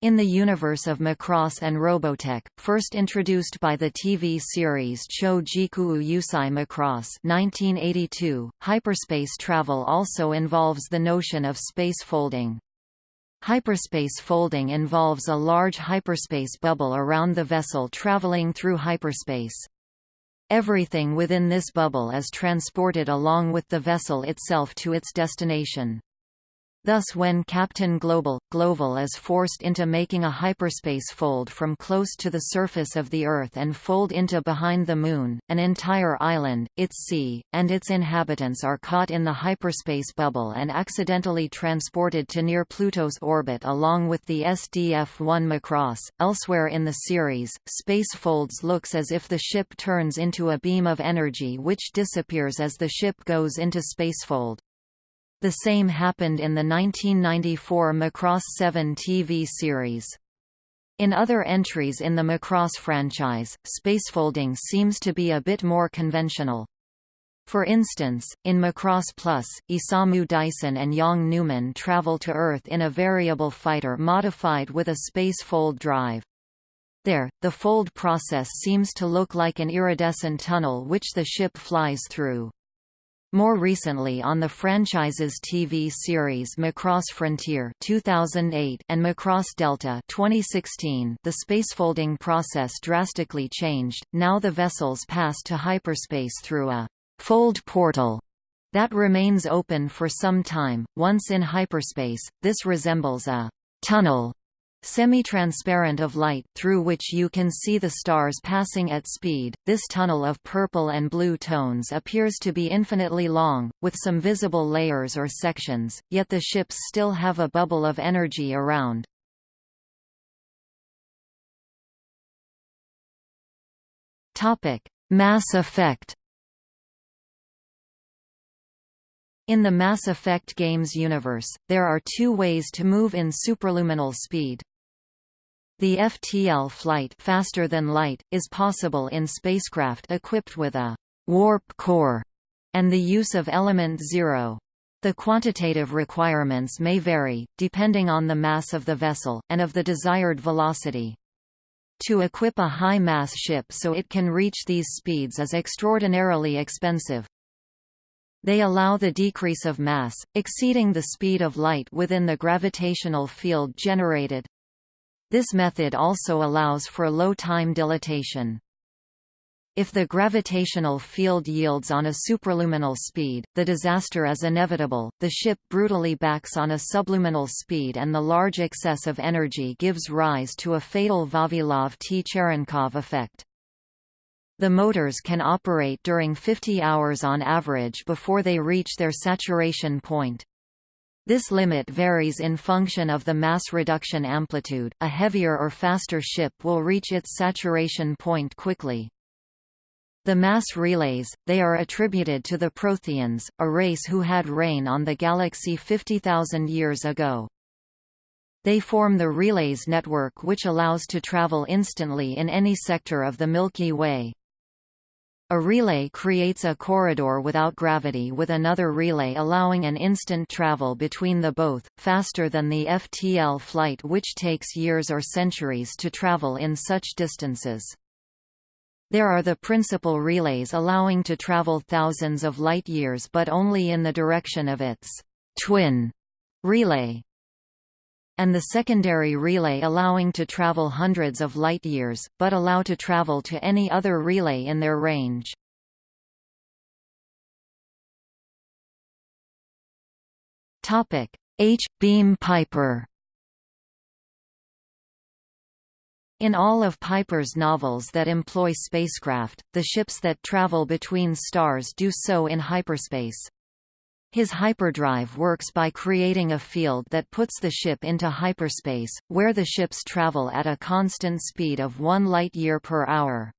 In the universe of Macross and Robotech, first introduced by the TV series Cho Jiku Yusai Macross 1982, hyperspace travel also involves the notion of space folding. Hyperspace folding involves a large hyperspace bubble around the vessel traveling through hyperspace. Everything within this bubble is transported along with the vessel itself to its destination. Thus when Captain Global, Global is forced into making a hyperspace fold from close to the surface of the Earth and fold into behind the Moon, an entire island, its sea, and its inhabitants are caught in the hyperspace bubble and accidentally transported to near Pluto's orbit along with the SDF-1 Macross. Elsewhere in the series, space folds looks as if the ship turns into a beam of energy which disappears as the ship goes into spacefold. The same happened in the 1994 Macross 7 TV series. In other entries in the Macross franchise, spacefolding seems to be a bit more conventional. For instance, in Macross Plus, Isamu Dyson and Yang Neumann travel to Earth in a variable fighter modified with a space fold drive. There, the fold process seems to look like an iridescent tunnel which the ship flies through. More recently on the franchise's TV series Macross Frontier 2008 and Macross Delta 2016, the spacefolding process drastically changed. Now the vessels pass to hyperspace through a fold portal that remains open for some time. Once in hyperspace, this resembles a tunnel Semi-transparent of light, through which you can see the stars passing at speed, this tunnel of purple and blue tones appears to be infinitely long, with some visible layers or sections, yet the ships still have a bubble of energy around. Topic: Mass effect In the Mass Effect games universe, there are two ways to move in superluminal speed. The FTL flight faster than light, is possible in spacecraft equipped with a warp core and the use of element zero. The quantitative requirements may vary, depending on the mass of the vessel, and of the desired velocity. To equip a high-mass ship so it can reach these speeds is extraordinarily expensive. They allow the decrease of mass, exceeding the speed of light within the gravitational field generated. This method also allows for low time dilatation. If the gravitational field yields on a superluminal speed, the disaster is inevitable, the ship brutally backs on a subluminal speed and the large excess of energy gives rise to a fatal Vavilov-T-Cherenkov effect. The motors can operate during 50 hours on average before they reach their saturation point. This limit varies in function of the mass reduction amplitude. A heavier or faster ship will reach its saturation point quickly. The mass relays, they are attributed to the Protheans, a race who had reign on the galaxy 50,000 years ago. They form the relays network which allows to travel instantly in any sector of the Milky Way. A relay creates a corridor without gravity with another relay allowing an instant travel between the both, faster than the FTL flight which takes years or centuries to travel in such distances. There are the principal relays allowing to travel thousands of light-years but only in the direction of its twin relay, and the secondary relay allowing to travel hundreds of light-years, but allow to travel to any other relay in their range. H. Beam Piper In all of Piper's novels that employ spacecraft, the ships that travel between stars do so in hyperspace. His hyperdrive works by creating a field that puts the ship into hyperspace, where the ships travel at a constant speed of one light-year per hour.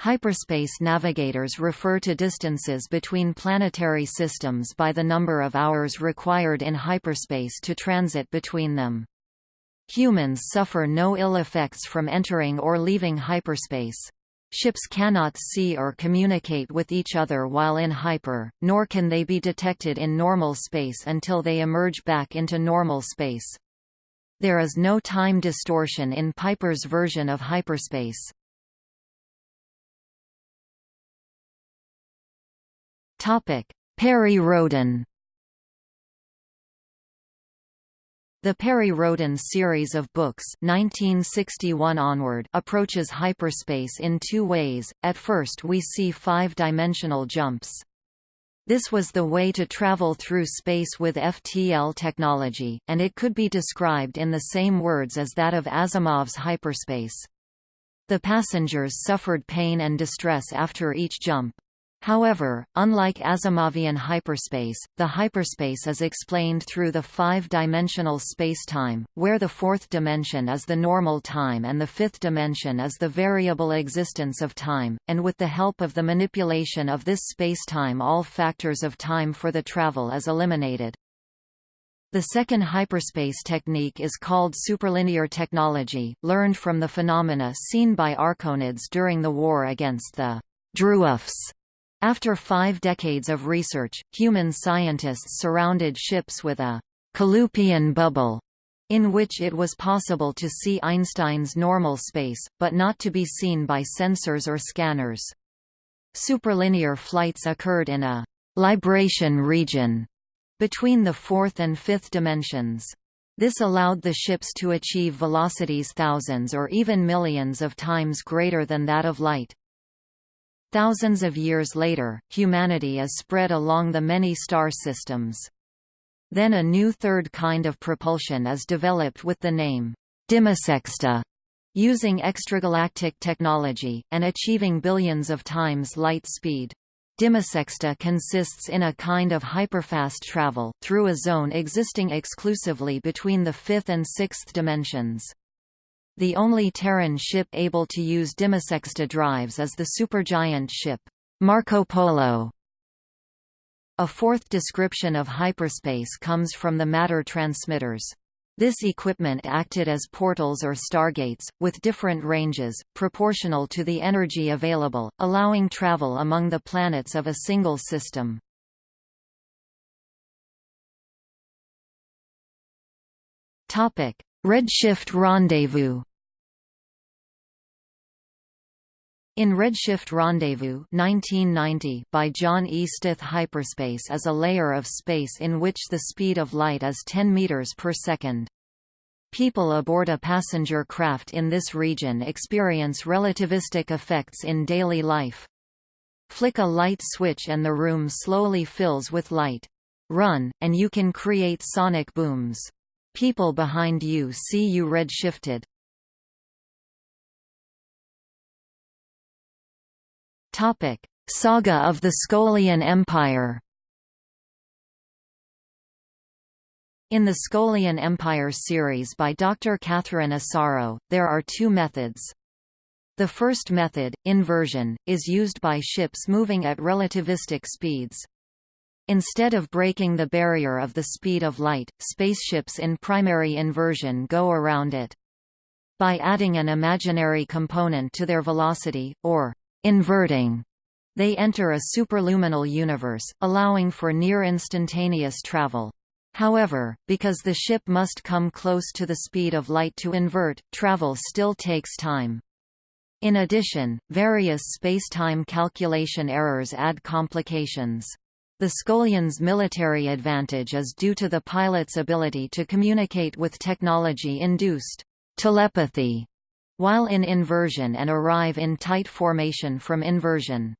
Hyperspace navigators refer to distances between planetary systems by the number of hours required in hyperspace to transit between them. Humans suffer no ill effects from entering or leaving hyperspace. Ships cannot see or communicate with each other while in hyper, nor can they be detected in normal space until they emerge back into normal space. There is no time distortion in Piper's version of hyperspace. Perry-Rhodan The Perry-Rhodan series of books 1961 onward approaches hyperspace in two ways, at first we see five-dimensional jumps. This was the way to travel through space with FTL technology, and it could be described in the same words as that of Asimov's hyperspace. The passengers suffered pain and distress after each jump. However, unlike Asimovian hyperspace, the hyperspace is explained through the five-dimensional spacetime, where the fourth dimension is the normal time and the fifth dimension is the variable existence of time, and with the help of the manipulation of this spacetime all factors of time for the travel is eliminated. The second hyperspace technique is called superlinear technology, learned from the phenomena seen by Arkonides during the war against the Druufs after five decades of research, human scientists surrounded ships with a Kalupian bubble, in which it was possible to see Einstein's normal space, but not to be seen by sensors or scanners. Superlinear flights occurred in a libration region between the fourth and fifth dimensions. This allowed the ships to achieve velocities thousands or even millions of times greater than that of light. Thousands of years later, humanity is spread along the many star systems. Then a new third kind of propulsion is developed with the name Dimesexta, using extragalactic technology, and achieving billions of times light speed. Dimesexta consists in a kind of hyperfast travel, through a zone existing exclusively between the fifth and sixth dimensions. The only Terran ship able to use Dimesexta drives is the supergiant ship, Marco Polo. A fourth description of hyperspace comes from the matter transmitters. This equipment acted as portals or stargates, with different ranges, proportional to the energy available, allowing travel among the planets of a single system. Redshift Rendezvous In Redshift Rendezvous 1990 by John E. Stith hyperspace is a layer of space in which the speed of light is 10 meters per second. People aboard a passenger craft in this region experience relativistic effects in daily life. Flick a light switch and the room slowly fills with light. Run, and you can create sonic booms. People behind you see you red-shifted. Saga of the Skolian Empire In the Skolian Empire series by Dr. Catherine Asaro, there are two methods. The first method, inversion, is used by ships moving at relativistic speeds. Instead of breaking the barrier of the speed of light, spaceships in primary inversion go around it. By adding an imaginary component to their velocity, or inverting, they enter a superluminal universe, allowing for near-instantaneous travel. However, because the ship must come close to the speed of light to invert, travel still takes time. In addition, various space-time calculation errors add complications. The Skolians' military advantage is due to the pilot's ability to communicate with technology-induced telepathy while in inversion and arrive in tight formation from inversion.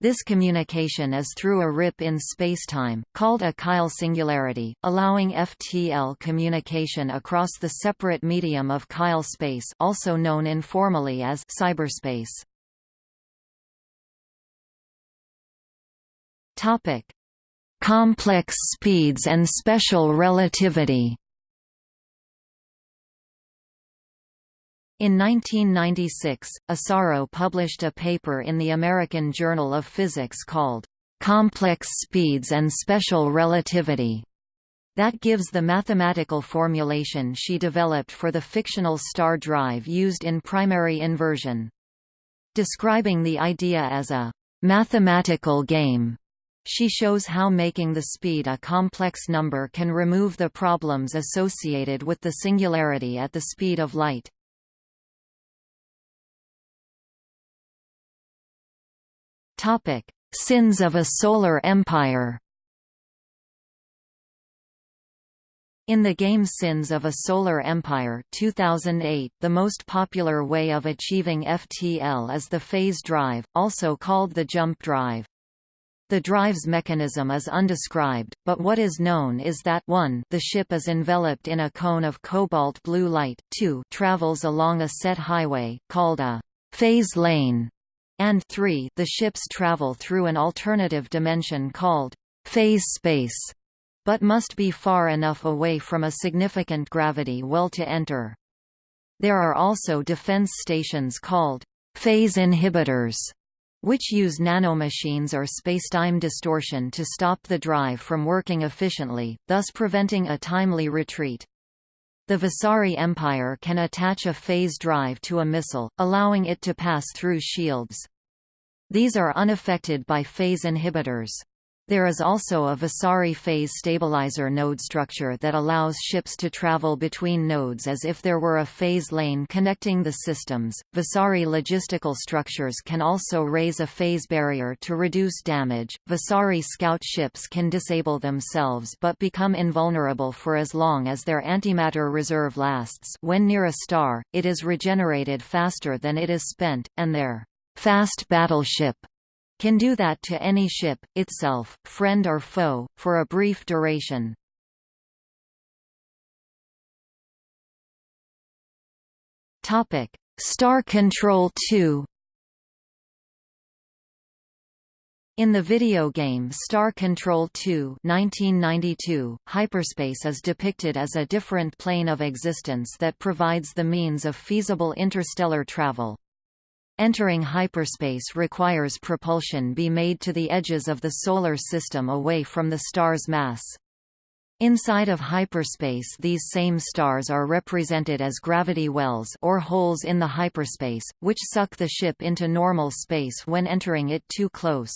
This communication is through a rip in spacetime, called a Kyle singularity, allowing FTL communication across the separate medium of Kyle space also known informally as psiberspace. Complex speeds and special relativity In 1996, Asaro published a paper in the American Journal of Physics called, "'Complex Speeds and Special Relativity' that gives the mathematical formulation she developed for the fictional star drive used in primary inversion. Describing the idea as a "'mathematical game' She shows how making the speed a complex number can remove the problems associated with the singularity at the speed of light. Topic: Sins of a Solar Empire. In the game Sins of a Solar Empire 2008, the most popular way of achieving FTL is the phase drive, also called the jump drive. The drive's mechanism is undescribed, but what is known is that 1 the ship is enveloped in a cone of cobalt blue light 2 travels along a set highway, called a phase lane, and 3 the ships travel through an alternative dimension called phase space, but must be far enough away from a significant gravity well to enter. There are also defense stations called phase inhibitors, which use nanomachines or spacetime distortion to stop the drive from working efficiently, thus preventing a timely retreat. The Vasari Empire can attach a phase drive to a missile, allowing it to pass through shields. These are unaffected by phase inhibitors. There is also a Vasari phase stabilizer node structure that allows ships to travel between nodes as if there were a phase lane connecting the systems. Vasari logistical structures can also raise a phase barrier to reduce damage. Vasari scout ships can disable themselves but become invulnerable for as long as their antimatter reserve lasts. When near a star, it is regenerated faster than it is spent, and their fast battleship can do that to any ship, itself, friend or foe, for a brief duration. Topic: Star Control 2 In the video game Star Control 2 1992, hyperspace is depicted as a different plane of existence that provides the means of feasible interstellar travel. Entering hyperspace requires propulsion be made to the edges of the Solar System away from the star's mass. Inside of hyperspace these same stars are represented as gravity wells or holes in the hyperspace, which suck the ship into normal space when entering it too close.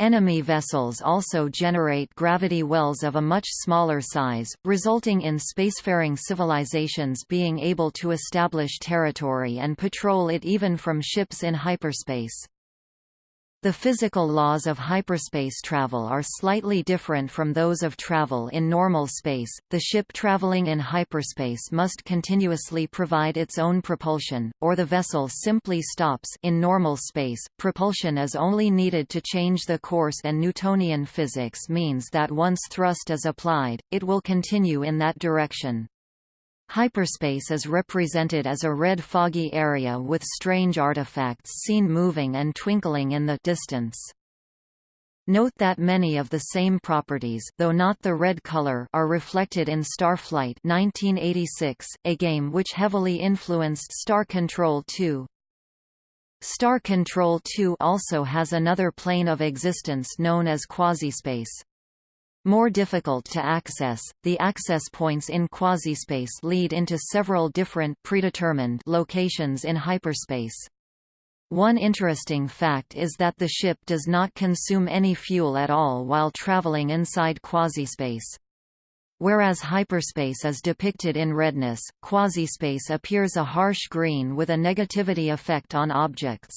Enemy vessels also generate gravity wells of a much smaller size, resulting in spacefaring civilizations being able to establish territory and patrol it even from ships in hyperspace. The physical laws of hyperspace travel are slightly different from those of travel in normal space. The ship traveling in hyperspace must continuously provide its own propulsion, or the vessel simply stops in normal space. Propulsion is only needed to change the course and Newtonian physics means that once thrust is applied, it will continue in that direction. Hyperspace is represented as a red foggy area with strange artifacts seen moving and twinkling in the distance. Note that many of the same properties though not the red color are reflected in Starflight 1986, a game which heavily influenced Star Control 2. Star Control 2 also has another plane of existence known as quasispace. More difficult to access, the access points in quasispace lead into several different predetermined locations in hyperspace. One interesting fact is that the ship does not consume any fuel at all while traveling inside quasispace. Whereas hyperspace is depicted in redness, quasispace appears a harsh green with a negativity effect on objects.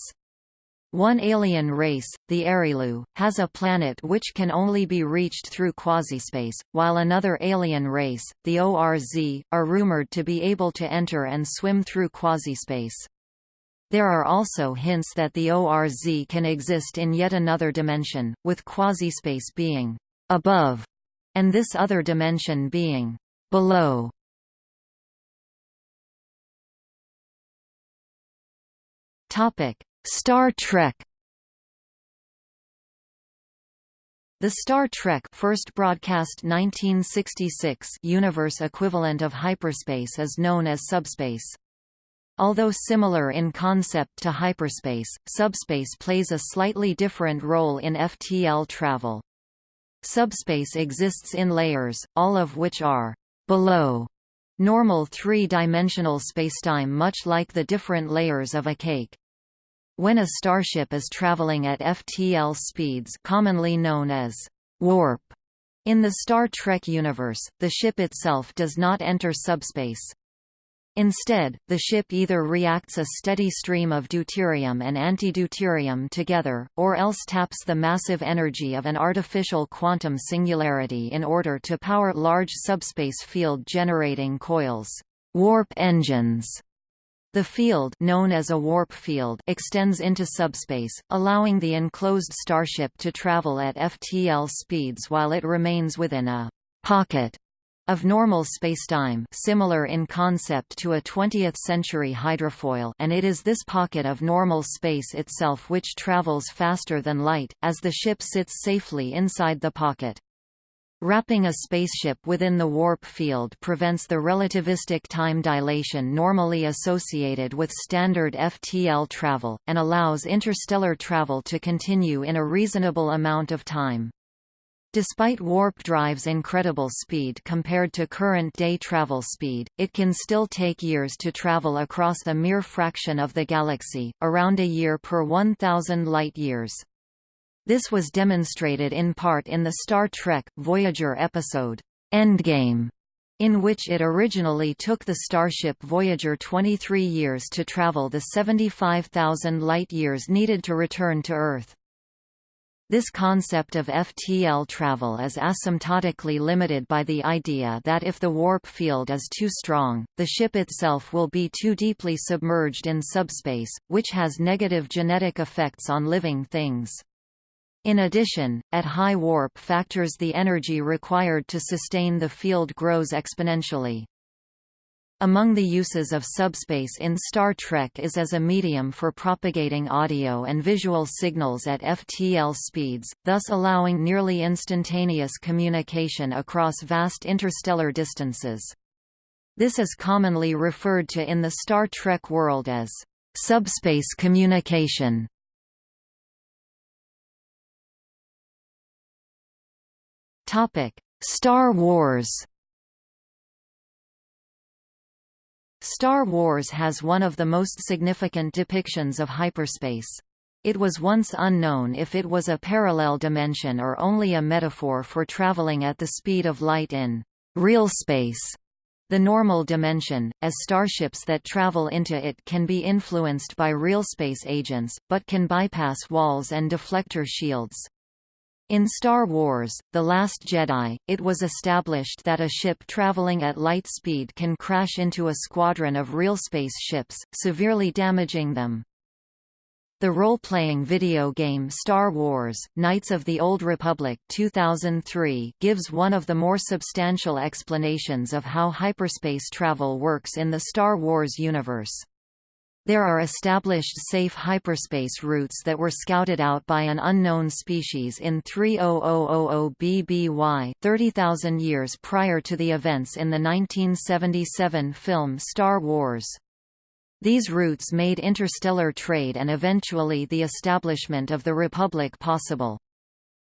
One alien race, the Arilou, has a planet which can only be reached through quasispace, while another alien race, the ORZ, are rumored to be able to enter and swim through quasispace. There are also hints that the ORZ can exist in yet another dimension, with quasispace being above, and this other dimension being below. Topic: Star Trek The Star Trek first broadcast 1966 universe equivalent of hyperspace is known as subspace. Although similar in concept to hyperspace, subspace plays a slightly different role in FTL travel. Subspace exists in layers, all of which are below normal three-dimensional spacetime much like the different layers of a cake. When a starship is traveling at FTL speeds commonly known as warp in the Star Trek universe, the ship itself does not enter subspace. Instead, the ship either reacts a steady stream of deuterium and antideuterium together, or else taps the massive energy of an artificial quantum singularity in order to power large subspace field generating coils warp engines the field known as a warp field extends into subspace, allowing the enclosed starship to travel at FTL speeds while it remains within a «pocket» of normal spacetime similar in concept to a 20th-century hydrofoil and it is this pocket of normal space itself which travels faster than light, as the ship sits safely inside the pocket. Wrapping a spaceship within the warp field prevents the relativistic time dilation normally associated with standard FTL travel, and allows interstellar travel to continue in a reasonable amount of time. Despite warp drive's incredible speed compared to current-day travel speed, it can still take years to travel across a mere fraction of the galaxy, around a year per 1,000 light-years. This was demonstrated in part in the Star Trek Voyager episode, Endgame, in which it originally took the starship Voyager 23 years to travel the 75,000 light-years needed to return to Earth. This concept of FTL travel is asymptotically limited by the idea that if the warp field is too strong, the ship itself will be too deeply submerged in subspace, which has negative genetic effects on living things. In addition, at high warp factors the energy required to sustain the field grows exponentially. Among the uses of subspace in Star Trek is as a medium for propagating audio and visual signals at FTL speeds, thus allowing nearly instantaneous communication across vast interstellar distances. This is commonly referred to in the Star Trek world as subspace communication. Topic: Star Wars. Star Wars has one of the most significant depictions of hyperspace. It was once unknown if it was a parallel dimension or only a metaphor for traveling at the speed of light in real space. The normal dimension, as starships that travel into it can be influenced by real space agents, but can bypass walls and deflector shields. In Star Wars, The Last Jedi, it was established that a ship traveling at light speed can crash into a squadron of real space ships, severely damaging them. The role-playing video game Star Wars: Knights of the Old Republic 2003 gives one of the more substantial explanations of how hyperspace travel works in the Star Wars universe. There are established safe hyperspace routes that were scouted out by an unknown species in 30000 BBY 30,000 years prior to the events in the 1977 film Star Wars. These routes made interstellar trade and eventually the establishment of the Republic possible.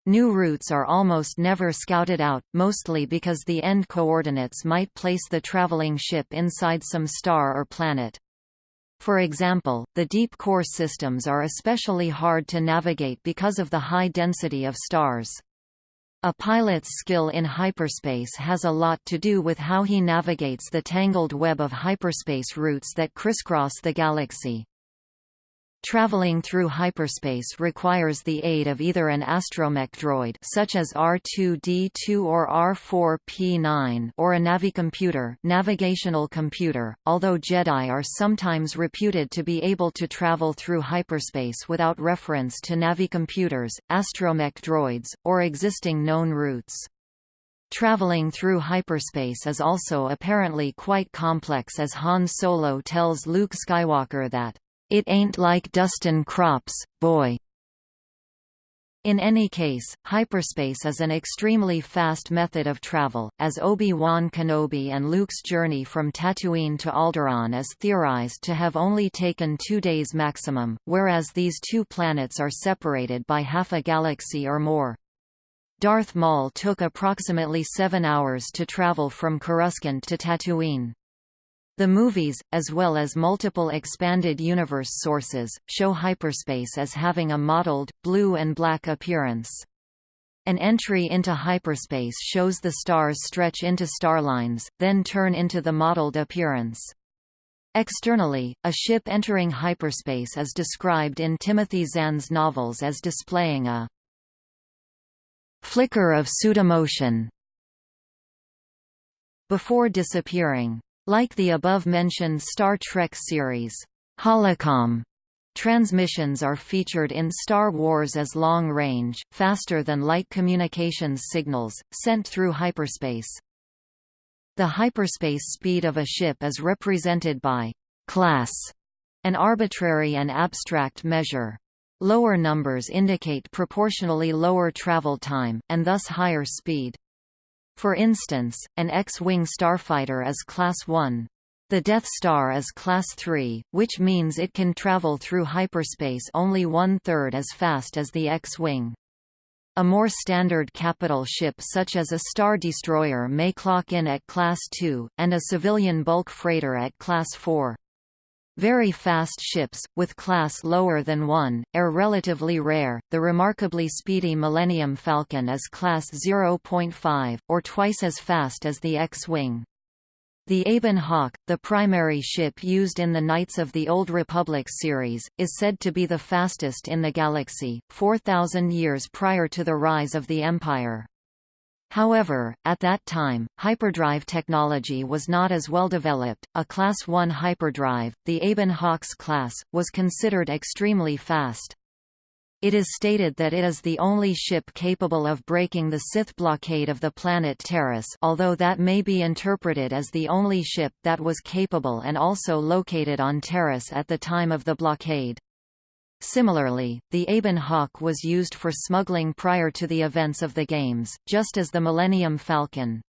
New routes are almost never scouted out, mostly because the end coordinates might place the traveling ship inside some star or planet. For example, the deep core systems are especially hard to navigate because of the high density of stars. A pilot's skill in hyperspace has a lot to do with how he navigates the tangled web of hyperspace routes that crisscross the galaxy. Traveling through hyperspace requires the aid of either an astromech droid such as R2-D2 or R4-P9 or a navicomputer navigational computer, although Jedi are sometimes reputed to be able to travel through hyperspace without reference to navicomputers, astromech droids, or existing known routes. Traveling through hyperspace is also apparently quite complex as Han Solo tells Luke Skywalker that it ain't like dustin' crops, boy. In any case, hyperspace is an extremely fast method of travel, as Obi-Wan Kenobi and Luke's journey from Tatooine to Alderaan is theorized to have only taken two days maximum, whereas these two planets are separated by half a galaxy or more. Darth Maul took approximately seven hours to travel from Coruscant to Tatooine. The movies, as well as multiple expanded universe sources, show hyperspace as having a mottled, blue and black appearance. An entry into hyperspace shows the stars stretch into starlines, then turn into the mottled appearance. Externally, a ship entering hyperspace is described in Timothy Zahn's novels as displaying a flicker of pseudomotion before disappearing. Like the above-mentioned Star Trek series, Holocom transmissions are featured in Star Wars as long-range, faster-than-light communications signals, sent through hyperspace. The hyperspace speed of a ship is represented by class, an arbitrary and abstract measure. Lower numbers indicate proportionally lower travel time, and thus higher speed. For instance, an X-wing starfighter is Class 1. The Death Star is Class 3, which means it can travel through hyperspace only one-third as fast as the X-wing. A more standard capital ship such as a Star Destroyer may clock in at Class 2, and a civilian bulk freighter at Class 4. Very fast ships, with class lower than 1, are relatively rare. The remarkably speedy Millennium Falcon is class 0.5, or twice as fast as the X-Wing. The Ebon Hawk, the primary ship used in the Knights of the Old Republic series, is said to be the fastest in the galaxy, 4,000 years prior to the rise of the Empire. However, at that time, hyperdrive technology was not as well developed. A Class 1 hyperdrive, the Ebon Hawks class, was considered extremely fast. It is stated that it is the only ship capable of breaking the Sith blockade of the planet Taris although that may be interpreted as the only ship that was capable and also located on Taris at the time of the blockade. Similarly, the Ebon Hawk was used for smuggling prior to the events of the games, just as the Millennium Falcon.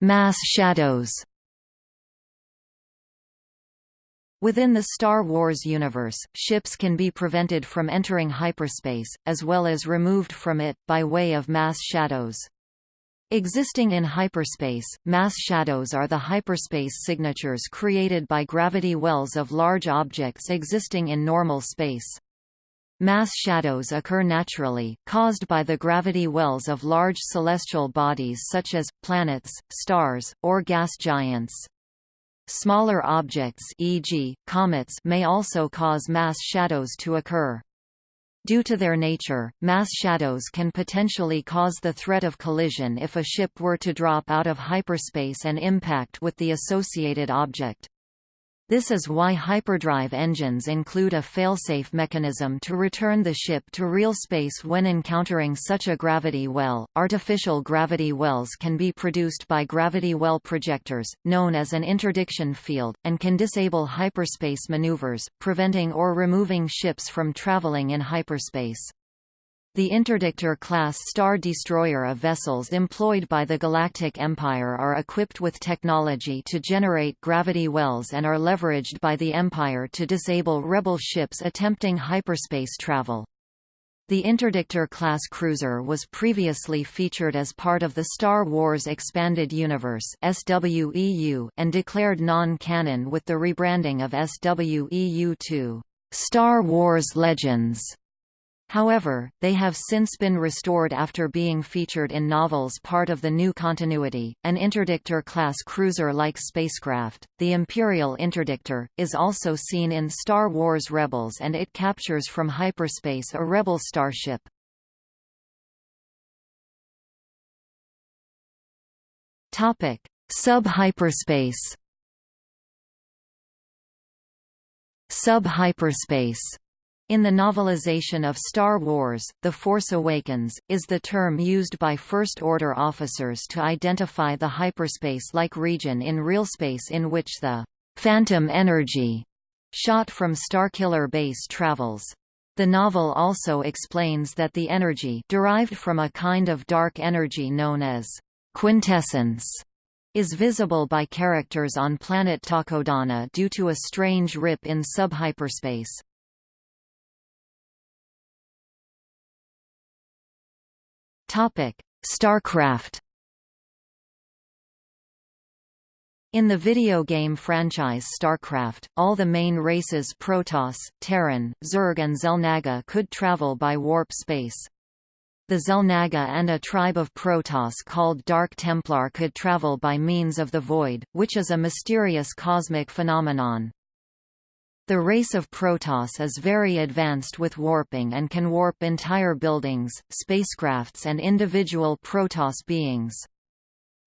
Mass shadows Within the Star Wars universe, ships can be prevented from entering hyperspace, as well as removed from it, by way of mass shadows. Existing in hyperspace, mass shadows are the hyperspace signatures created by gravity wells of large objects existing in normal space. Mass shadows occur naturally, caused by the gravity wells of large celestial bodies such as, planets, stars, or gas giants. Smaller objects e.g., comets may also cause mass shadows to occur. Due to their nature, mass shadows can potentially cause the threat of collision if a ship were to drop out of hyperspace and impact with the associated object. This is why hyperdrive engines include a failsafe mechanism to return the ship to real space when encountering such a gravity well. Artificial gravity wells can be produced by gravity well projectors, known as an interdiction field, and can disable hyperspace maneuvers, preventing or removing ships from traveling in hyperspace. The Interdictor-class Star Destroyer of vessels employed by the Galactic Empire are equipped with technology to generate gravity wells and are leveraged by the Empire to disable rebel ships attempting hyperspace travel. The Interdictor-class cruiser was previously featured as part of the Star Wars Expanded Universe SWEU and declared non-canon with the rebranding of SWEU to Star Wars Legends. However, they have since been restored after being featured in novels part of the new continuity. An Interdictor-class cruiser-like spacecraft, the Imperial Interdictor, is also seen in Star Wars Rebels and it captures from hyperspace a Rebel starship. Sub-hyperspace. Sub-hyperspace in the novelization of Star Wars, The Force Awakens, is the term used by First Order officers to identify the hyperspace-like region in real space in which the «phantom energy» shot from Starkiller Base travels. The novel also explains that the energy derived from a kind of dark energy known as quintessence is visible by characters on planet Takodana due to a strange rip in subhyperspace. StarCraft. In the video game franchise StarCraft, all the main races Protoss, Terran, Zerg and Xel'Naga could travel by warp space. The Xel'Naga and a tribe of Protoss called Dark Templar could travel by means of the Void, which is a mysterious cosmic phenomenon. The race of Protoss is very advanced with warping and can warp entire buildings, spacecrafts and individual Protoss beings.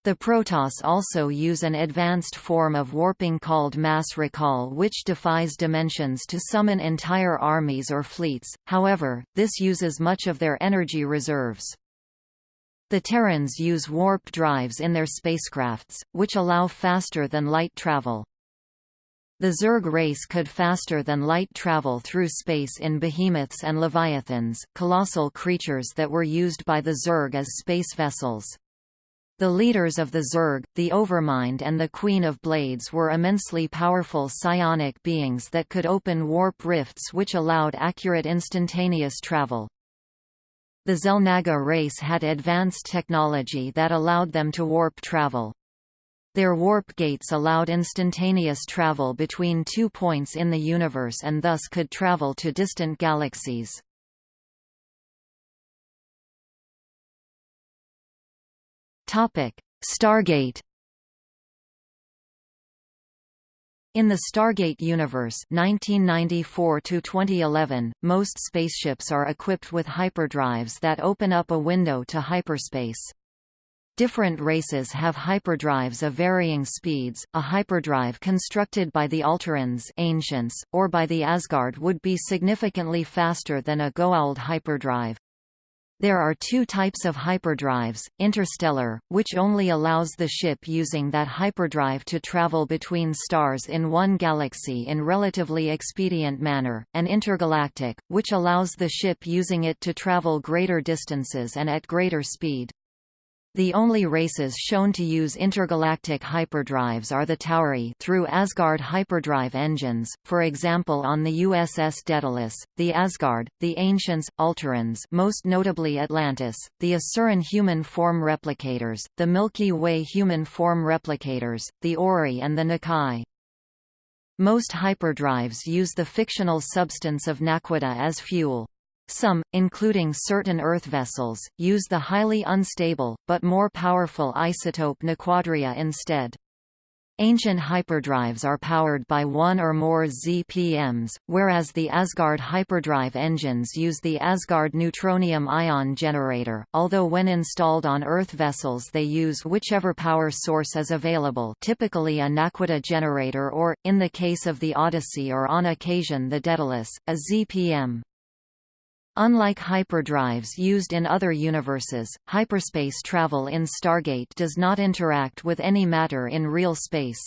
The Protoss also use an advanced form of warping called mass recall which defies dimensions to summon entire armies or fleets, however, this uses much of their energy reserves. The Terrans use warp drives in their spacecrafts, which allow faster than light travel. The Zerg race could faster than light travel through space in behemoths and leviathans, colossal creatures that were used by the Zerg as space vessels. The leaders of the Zerg, the Overmind and the Queen of Blades were immensely powerful psionic beings that could open warp rifts which allowed accurate instantaneous travel. The Xel'Naga race had advanced technology that allowed them to warp travel. Their warp gates allowed instantaneous travel between two points in the universe and thus could travel to distant galaxies. Stargate In the Stargate universe 1994 2011, most spaceships are equipped with hyperdrives that open up a window to hyperspace. Different races have hyperdrives of varying speeds. A hyperdrive constructed by the Alterans ancients, or by the Asgard would be significantly faster than a Goa'uld hyperdrive. There are two types of hyperdrives, interstellar, which only allows the ship using that hyperdrive to travel between stars in one galaxy in relatively expedient manner, and intergalactic, which allows the ship using it to travel greater distances and at greater speed. The only races shown to use intergalactic hyperdrives are the Tauri through Asgard hyperdrive engines, for example on the USS Daedalus, the Asgard, the Ancients, Alterans most notably Atlantis, the Asuran human form replicators, the Milky Way human form replicators, the Ori and the Nakai. Most hyperdrives use the fictional substance of naquadah as fuel. Some, including certain Earth vessels, use the highly unstable, but more powerful isotope Naquadria instead. Ancient hyperdrives are powered by one or more ZPMs, whereas the Asgard hyperdrive engines use the Asgard neutronium ion generator, although when installed on Earth vessels they use whichever power source is available typically a Naquadah generator or, in the case of the Odyssey or on occasion the Daedalus, a ZPM. Unlike hyperdrives used in other universes, hyperspace travel in Stargate does not interact with any matter in real space.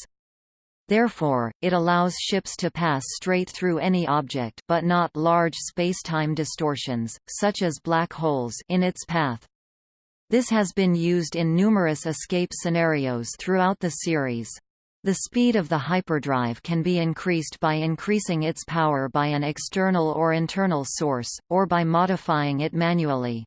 Therefore, it allows ships to pass straight through any object but not large spacetime distortions, such as black holes in its path. This has been used in numerous escape scenarios throughout the series. The speed of the hyperdrive can be increased by increasing its power by an external or internal source, or by modifying it manually.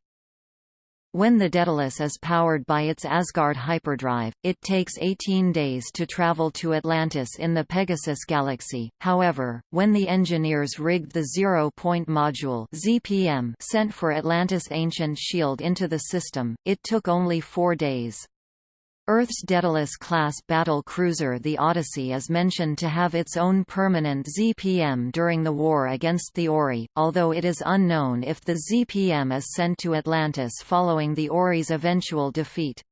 When the Daedalus is powered by its Asgard hyperdrive, it takes 18 days to travel to Atlantis in the Pegasus galaxy. However, when the engineers rigged the zero-point module (ZPM) sent for Atlantis' ancient shield into the system, it took only 4 days. Earth's Daedalus-class battle cruiser the Odyssey is mentioned to have its own permanent ZPM during the war against the Ori, although it is unknown if the ZPM is sent to Atlantis following the Ori's eventual defeat.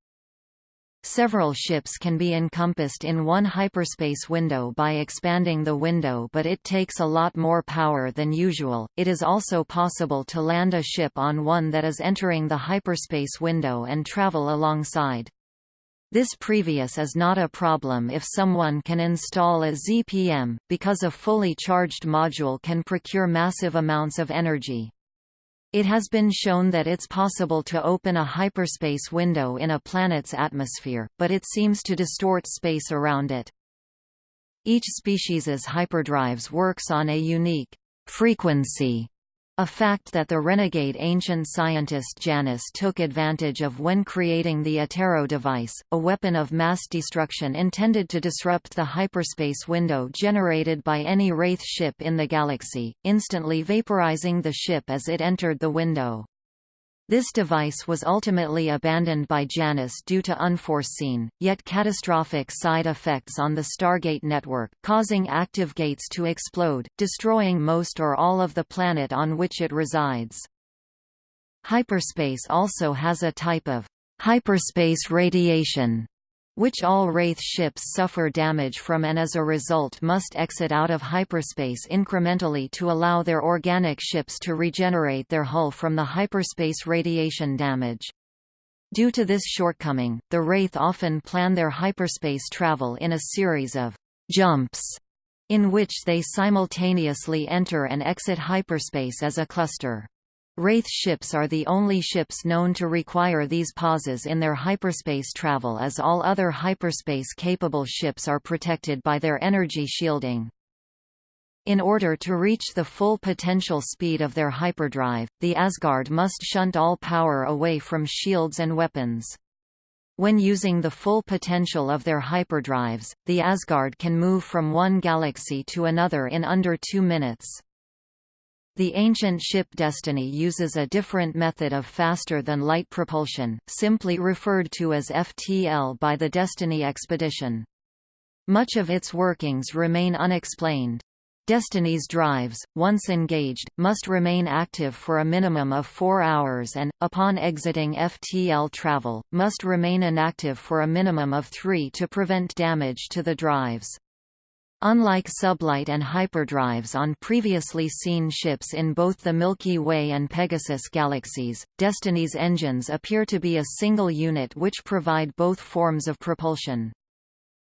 Several ships can be encompassed in one hyperspace window by expanding the window but it takes a lot more power than usual. It is also possible to land a ship on one that is entering the hyperspace window and travel alongside. This previous is not a problem if someone can install a ZPM, because a fully charged module can procure massive amounts of energy. It has been shown that it's possible to open a hyperspace window in a planet's atmosphere, but it seems to distort space around it. Each species's hyperdrives works on a unique frequency a fact that the renegade ancient scientist Janus took advantage of when creating the Atero device, a weapon of mass destruction intended to disrupt the hyperspace window generated by any Wraith ship in the galaxy, instantly vaporizing the ship as it entered the window. This device was ultimately abandoned by Janus due to unforeseen, yet catastrophic side effects on the Stargate network, causing active gates to explode, destroying most or all of the planet on which it resides. Hyperspace also has a type of hyperspace radiation which all Wraith ships suffer damage from and as a result must exit out of hyperspace incrementally to allow their organic ships to regenerate their hull from the hyperspace radiation damage. Due to this shortcoming, the Wraith often plan their hyperspace travel in a series of jumps, in which they simultaneously enter and exit hyperspace as a cluster. Wraith ships are the only ships known to require these pauses in their hyperspace travel as all other hyperspace-capable ships are protected by their energy shielding. In order to reach the full potential speed of their hyperdrive, the Asgard must shunt all power away from shields and weapons. When using the full potential of their hyperdrives, the Asgard can move from one galaxy to another in under two minutes. The ancient ship Destiny uses a different method of faster-than-light propulsion, simply referred to as FTL by the Destiny expedition. Much of its workings remain unexplained. Destiny's drives, once engaged, must remain active for a minimum of four hours and, upon exiting FTL travel, must remain inactive for a minimum of three to prevent damage to the drives. Unlike sublight and hyperdrives on previously seen ships in both the Milky Way and Pegasus galaxies, Destiny's engines appear to be a single unit which provide both forms of propulsion.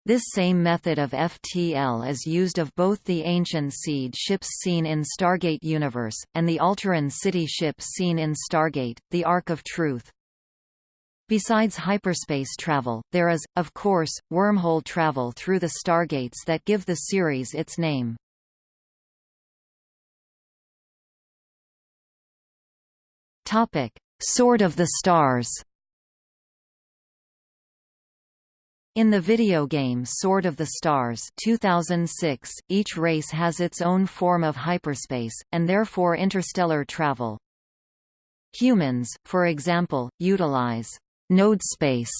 This same method of FTL is used of both the ancient seed ships seen in Stargate Universe, and the Alteran city ship seen in Stargate, the Ark of Truth. Besides hyperspace travel, there is, of course, wormhole travel through the stargates that give the series its name. Topic: Sword of the Stars. In the video game Sword of the Stars 2006, each race has its own form of hyperspace, and therefore interstellar travel. Humans, for example, utilize node space,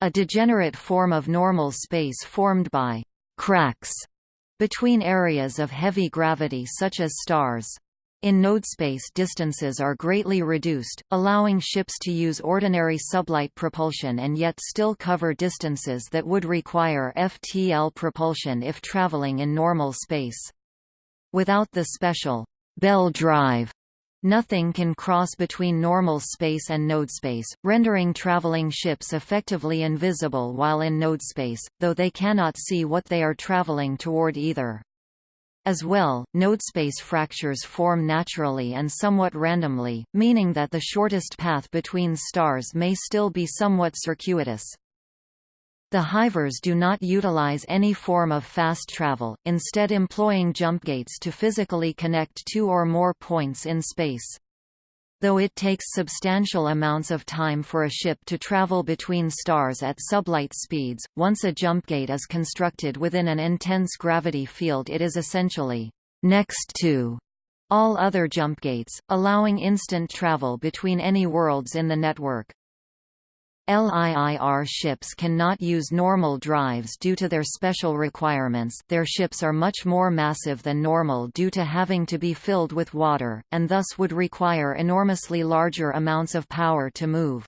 a degenerate form of normal space formed by cracks between areas of heavy gravity such as stars. In node space, distances are greatly reduced, allowing ships to use ordinary sublight propulsion and yet still cover distances that would require FTL propulsion if traveling in normal space. Without the special Bell drive Nothing can cross between normal space and nodespace, rendering traveling ships effectively invisible while in nodespace, though they cannot see what they are traveling toward either. As well, nodespace fractures form naturally and somewhat randomly, meaning that the shortest path between stars may still be somewhat circuitous. The hivers do not utilize any form of fast travel, instead employing jump gates to physically connect two or more points in space. Though it takes substantial amounts of time for a ship to travel between stars at sublight speeds, once a jump gate is constructed within an intense gravity field it is essentially next to all other jump gates, allowing instant travel between any worlds in the network. LIIR ships cannot use normal drives due to their special requirements their ships are much more massive than normal due to having to be filled with water, and thus would require enormously larger amounts of power to move.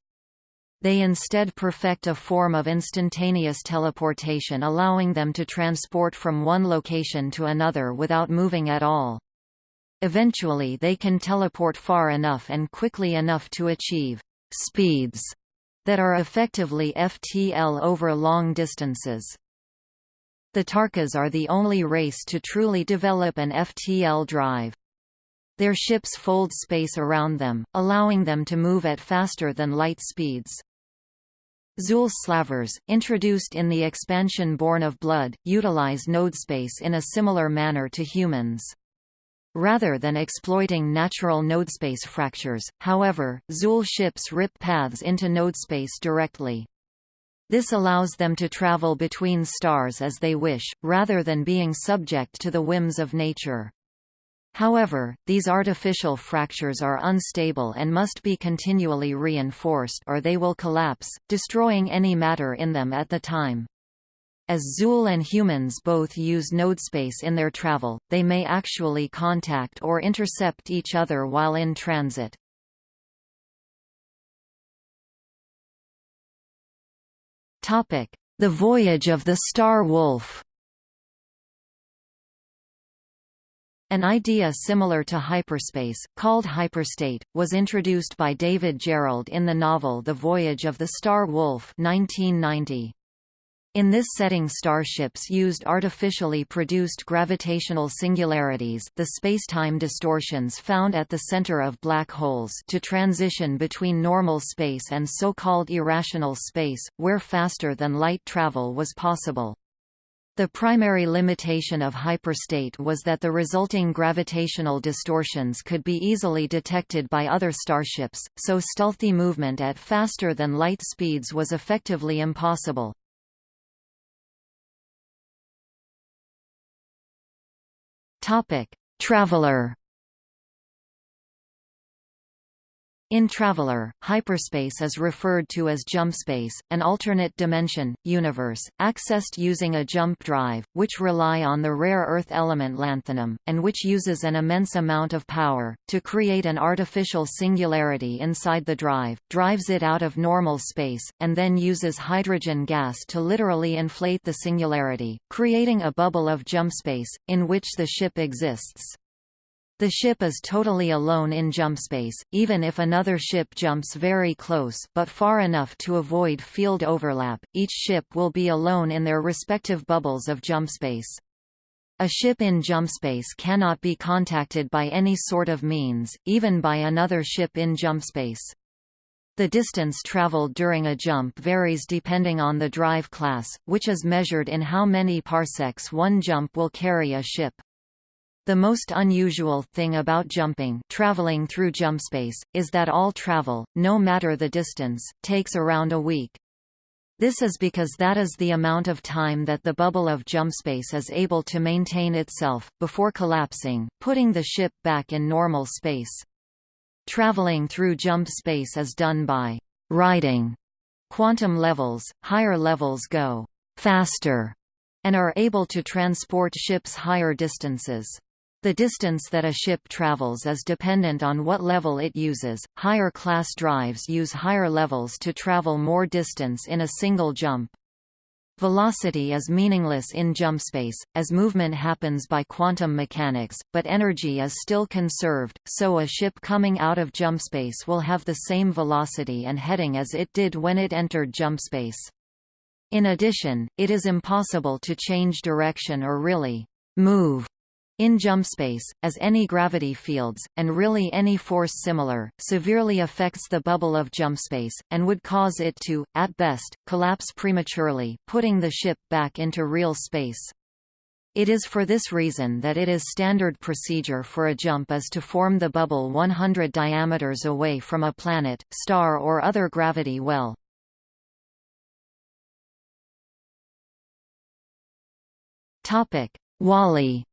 They instead perfect a form of instantaneous teleportation allowing them to transport from one location to another without moving at all. Eventually they can teleport far enough and quickly enough to achieve speeds that are effectively FTL over long distances. The Tarkas are the only race to truly develop an FTL drive. Their ships fold space around them, allowing them to move at faster than light speeds. Zuul slavers, introduced in the expansion Born of Blood, utilize node space in a similar manner to humans. Rather than exploiting natural nodespace fractures, however, Zuul ships rip paths into nodespace directly. This allows them to travel between stars as they wish, rather than being subject to the whims of nature. However, these artificial fractures are unstable and must be continually reinforced or they will collapse, destroying any matter in them at the time. As Zuul and humans both use nodespace in their travel, they may actually contact or intercept each other while in transit. The voyage of the Star Wolf An idea similar to hyperspace, called hyperstate, was introduced by David Gerrold in the novel The Voyage of the Star Wolf 1990. In this setting starships used artificially produced gravitational singularities the spacetime distortions found at the center of black holes to transition between normal space and so-called irrational space, where faster-than-light travel was possible. The primary limitation of hyperstate was that the resulting gravitational distortions could be easily detected by other starships, so stealthy movement at faster-than-light speeds was effectively impossible. Topic: Traveller In Traveller, hyperspace is referred to as jump space, an alternate dimension, universe, accessed using a jump drive, which rely on the rare earth element lanthanum, and which uses an immense amount of power, to create an artificial singularity inside the drive, drives it out of normal space, and then uses hydrogen gas to literally inflate the singularity, creating a bubble of jump space, in which the ship exists. The ship is totally alone in jump space, even if another ship jumps very close but far enough to avoid field overlap, each ship will be alone in their respective bubbles of jump space. A ship in jump space cannot be contacted by any sort of means, even by another ship in jump space. The distance traveled during a jump varies depending on the drive class, which is measured in how many parsecs one jump will carry a ship. The most unusual thing about jumping traveling through jump space, is that all travel, no matter the distance, takes around a week. This is because that is the amount of time that the bubble of jump space is able to maintain itself, before collapsing, putting the ship back in normal space. Traveling through jump space is done by riding quantum levels, higher levels go faster and are able to transport ships higher distances. The distance that a ship travels is dependent on what level it uses. Higher class drives use higher levels to travel more distance in a single jump. Velocity is meaningless in jump space, as movement happens by quantum mechanics, but energy is still conserved, so a ship coming out of jump space will have the same velocity and heading as it did when it entered jump space. In addition, it is impossible to change direction or really move in jump space, as any gravity fields, and really any force similar, severely affects the bubble of jump space, and would cause it to, at best, collapse prematurely, putting the ship back into real space. It is for this reason that it is standard procedure for a jump is to form the bubble 100 diameters away from a planet, star or other gravity well. WALL-E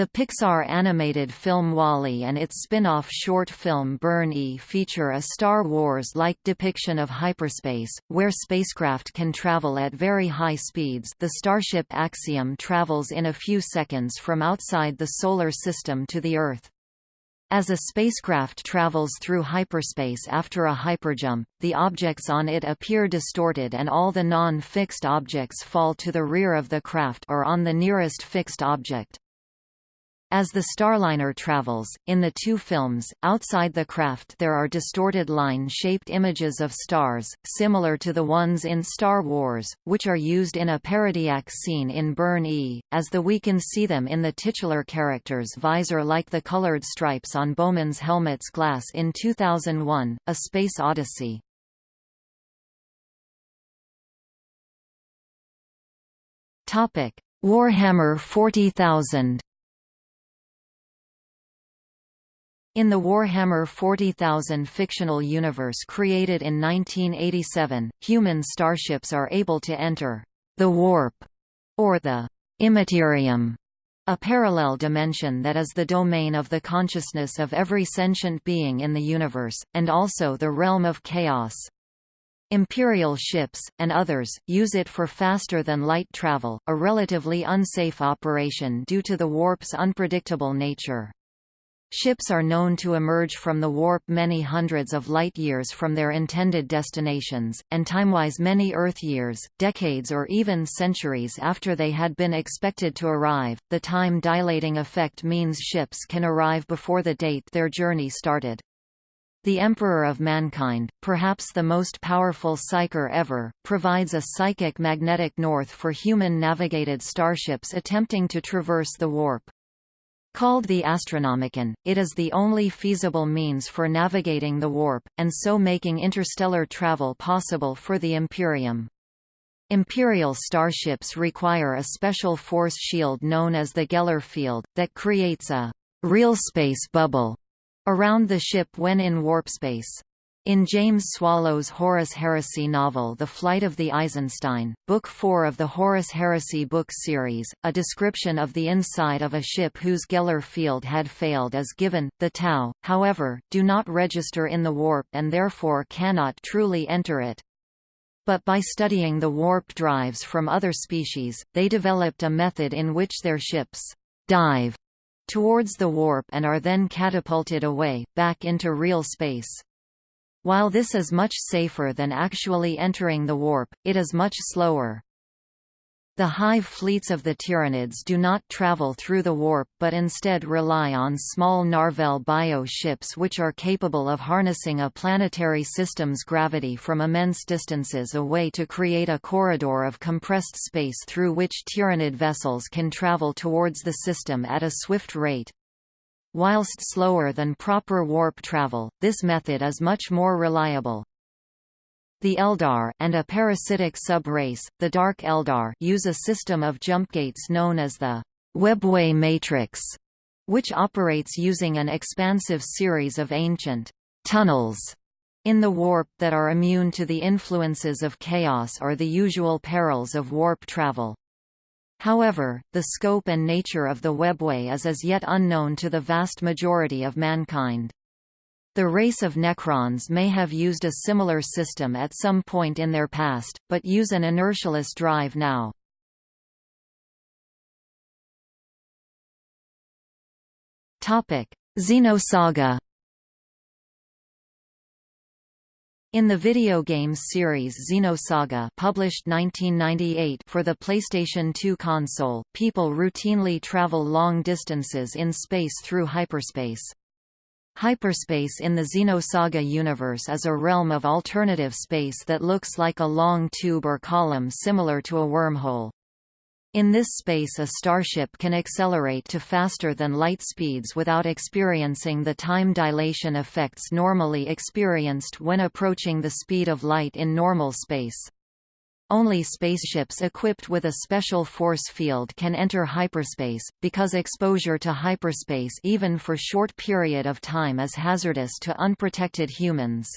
The Pixar animated film WALL-E and its spin-off short film Burn-E feature a Star Wars-like depiction of hyperspace, where spacecraft can travel at very high speeds the Starship Axiom travels in a few seconds from outside the Solar System to the Earth. As a spacecraft travels through hyperspace after a hyperjump, the objects on it appear distorted and all the non-fixed objects fall to the rear of the craft or on the nearest fixed object. As the Starliner travels, in the two films, outside the craft there are distorted line-shaped images of stars, similar to the ones in Star Wars, which are used in a parodiac scene in Burn-E, as the we can see them in the titular character's visor like the colored stripes on Bowman's helmet's glass in 2001, A Space Odyssey. Warhammer 40,000 In the Warhammer 40,000 fictional universe created in 1987, human starships are able to enter the warp or the immaterium, a parallel dimension that is the domain of the consciousness of every sentient being in the universe, and also the realm of chaos. Imperial ships, and others, use it for faster-than-light travel, a relatively unsafe operation due to the warp's unpredictable nature. Ships are known to emerge from the warp many hundreds of light-years from their intended destinations, and timewise many Earth-years, decades or even centuries after they had been expected to arrive. The time-dilating effect means ships can arrive before the date their journey started. The Emperor of Mankind, perhaps the most powerful psyker ever, provides a psychic magnetic north for human-navigated starships attempting to traverse the warp. Called the Astronomicon, it is the only feasible means for navigating the warp, and so making interstellar travel possible for the Imperium. Imperial starships require a special force shield known as the Geller field, that creates a real space bubble around the ship when in warp space. In James Swallow's Horus Heresy novel The Flight of the Eisenstein, Book 4 of the Horus Heresy book series, a description of the inside of a ship whose Geller field had failed is given. The Tau, however, do not register in the warp and therefore cannot truly enter it. But by studying the warp drives from other species, they developed a method in which their ships dive towards the warp and are then catapulted away, back into real space. While this is much safer than actually entering the warp, it is much slower. The hive fleets of the Tyranids do not travel through the warp but instead rely on small Narvel bio ships which are capable of harnessing a planetary system's gravity from immense distances away to create a corridor of compressed space through which Tyranid vessels can travel towards the system at a swift rate. Whilst slower than proper warp travel, this method is much more reliable. The Eldar and a parasitic sub-race, the Dark Eldar use a system of jump gates known as the Webway Matrix, which operates using an expansive series of ancient tunnels in the warp that are immune to the influences of chaos or the usual perils of warp travel. However, the scope and nature of the webway is as yet unknown to the vast majority of mankind. The race of Necrons may have used a similar system at some point in their past, but use an inertialess drive now. Xenosaga In the video games series Xenosaga published 1998 for the PlayStation 2 console, people routinely travel long distances in space through hyperspace. Hyperspace in the Xenosaga universe is a realm of alternative space that looks like a long tube or column similar to a wormhole. In this space a starship can accelerate to faster than light speeds without experiencing the time dilation effects normally experienced when approaching the speed of light in normal space. Only spaceships equipped with a special force field can enter hyperspace, because exposure to hyperspace even for short period of time is hazardous to unprotected humans.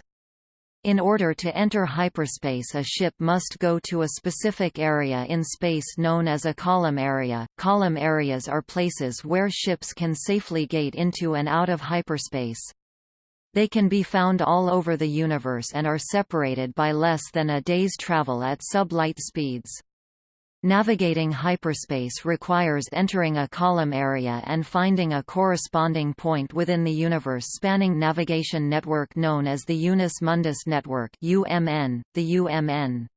In order to enter hyperspace a ship must go to a specific area in space known as a column area. Column areas are places where ships can safely gate into and out of hyperspace. They can be found all over the universe and are separated by less than a day's travel at sublight speeds. Navigating hyperspace requires entering a column area and finding a corresponding point within the universe spanning navigation network known as the Unus Mundus Network UMN, the UMN.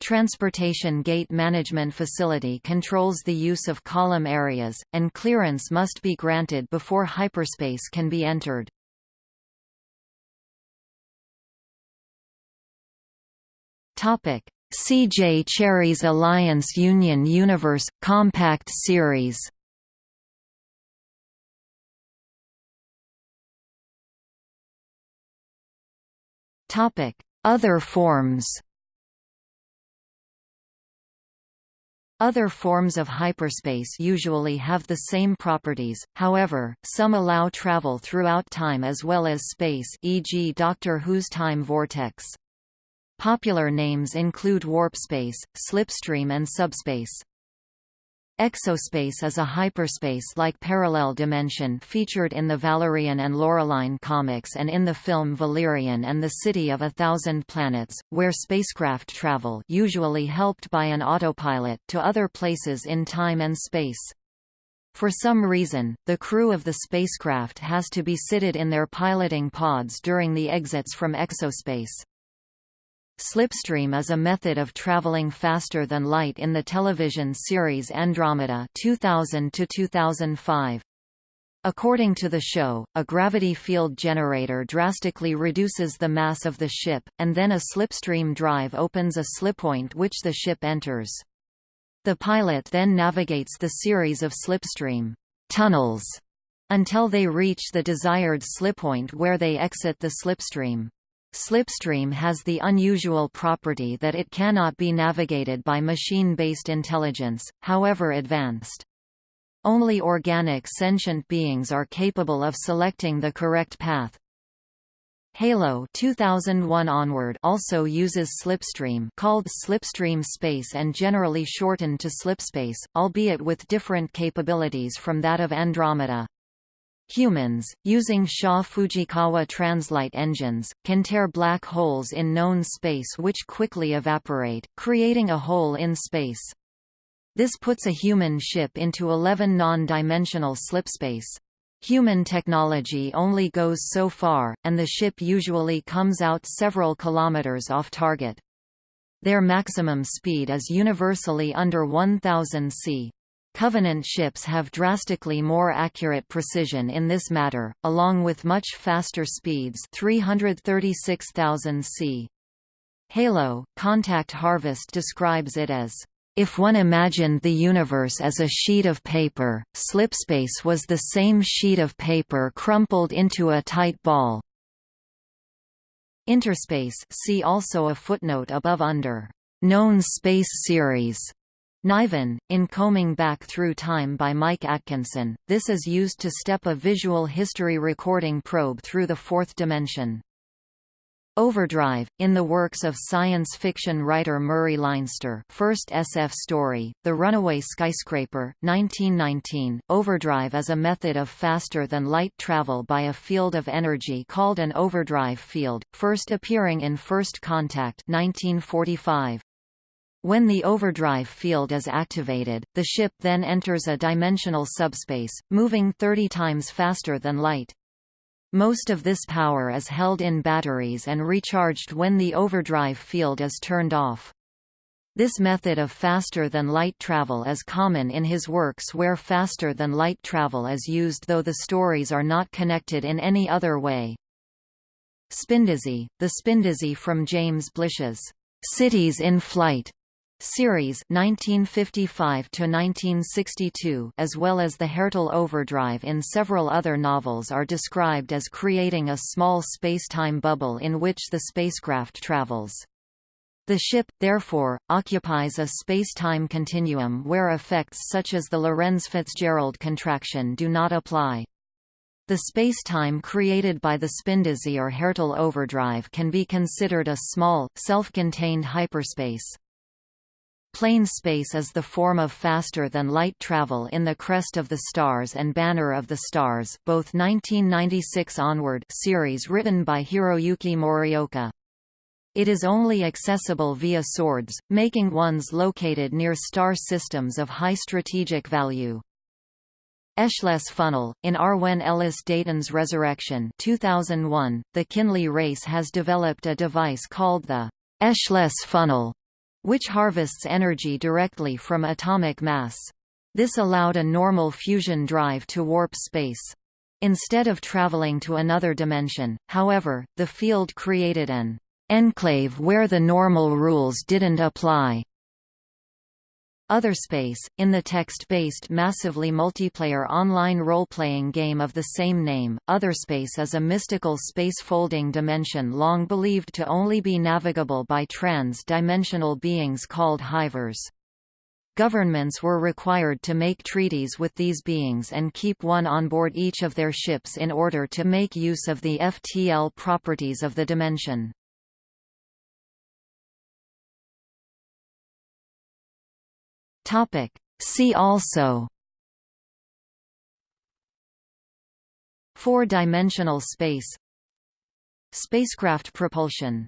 Transportation Gate Management Facility controls the use of column areas, and clearance must be granted before hyperspace can be entered. Topic: C.J. Cherryh's Alliance Union Universe – Compact Series Other forms Other forms of hyperspace usually have the same properties, however, some allow travel throughout time as well as space e.g. Doctor Who's time vortex. Popular names include warpspace, slipstream and subspace. Exospace is a hyperspace-like parallel dimension featured in the Valerian and Laureline comics and in the film Valerian and the City of a Thousand Planets, where spacecraft travel usually helped by an autopilot to other places in time and space. For some reason, the crew of the spacecraft has to be seated in their piloting pods during the exits from exospace. Slipstream is a method of traveling faster than light in the television series Andromeda 2000 2005. According to the show, a gravity field generator drastically reduces the mass of the ship, and then a slipstream drive opens a slippoint which the ship enters. The pilot then navigates the series of slipstream tunnels until they reach the desired slippoint where they exit the slipstream. Slipstream has the unusual property that it cannot be navigated by machine-based intelligence, however advanced. Only organic sentient beings are capable of selecting the correct path. Halo 2001 onward also uses slipstream called slipstream space and generally shortened to slipspace, albeit with different capabilities from that of Andromeda. Humans, using Shaw-Fujikawa translight engines, can tear black holes in known space which quickly evaporate, creating a hole in space. This puts a human ship into 11 non-dimensional slipspace. Human technology only goes so far, and the ship usually comes out several kilometers off target. Their maximum speed is universally under 1000 c. Covenant ships have drastically more accurate precision in this matter, along with much faster speeds 336,000 c. Halo, Contact Harvest describes it as, "...if one imagined the universe as a sheet of paper, slipspace was the same sheet of paper crumpled into a tight ball." Interspace see also a footnote above under, "...known space series." Niven, in Combing Back Through Time by Mike Atkinson, this is used to step a visual history recording probe through the fourth dimension. Overdrive, in the works of science fiction writer Murray Leinster first SF story, The Runaway Skyscraper, 1919, overdrive is a method of faster-than-light travel by a field of energy called an overdrive field, first appearing in First Contact 1945. When the overdrive field is activated, the ship then enters a dimensional subspace, moving 30 times faster than light. Most of this power is held in batteries and recharged when the overdrive field is turned off. This method of faster-than-light travel is common in his works where faster-than-light travel is used though the stories are not connected in any other way. Spindizzy, the Spindizzy from James Blish's Cities in Flight series 1955 to 1962 as well as the Hertel overdrive in several other novels are described as creating a small space-time bubble in which the spacecraft travels. The ship, therefore, occupies a space-time continuum where effects such as the Lorentz-Fitzgerald contraction do not apply. The spacetime created by the Spindizzy or Hertel overdrive can be considered a small, self-contained hyperspace. Plane space is the form of faster-than-light travel in the Crest of the Stars and Banner of the Stars both 1996 onward series written by Hiroyuki Morioka. It is only accessible via Sords, making ones located near star systems of high strategic value. Echeless funnel. In Arwen Elys Dayton's Resurrection 2001, the Kinley race has developed a device called the Echeless funnel which harvests energy directly from atomic mass. This allowed a normal fusion drive to warp space. Instead of traveling to another dimension, however, the field created an enclave where the normal rules didn't apply. Otherspace, in the text-based massively multiplayer online role-playing game of the same name, Otherspace is a mystical space-folding dimension long believed to only be navigable by trans-dimensional beings called hivers. Governments were required to make treaties with these beings and keep one on board each of their ships in order to make use of the FTL properties of the dimension. Topic. See also. Four-dimensional space. Spacecraft propulsion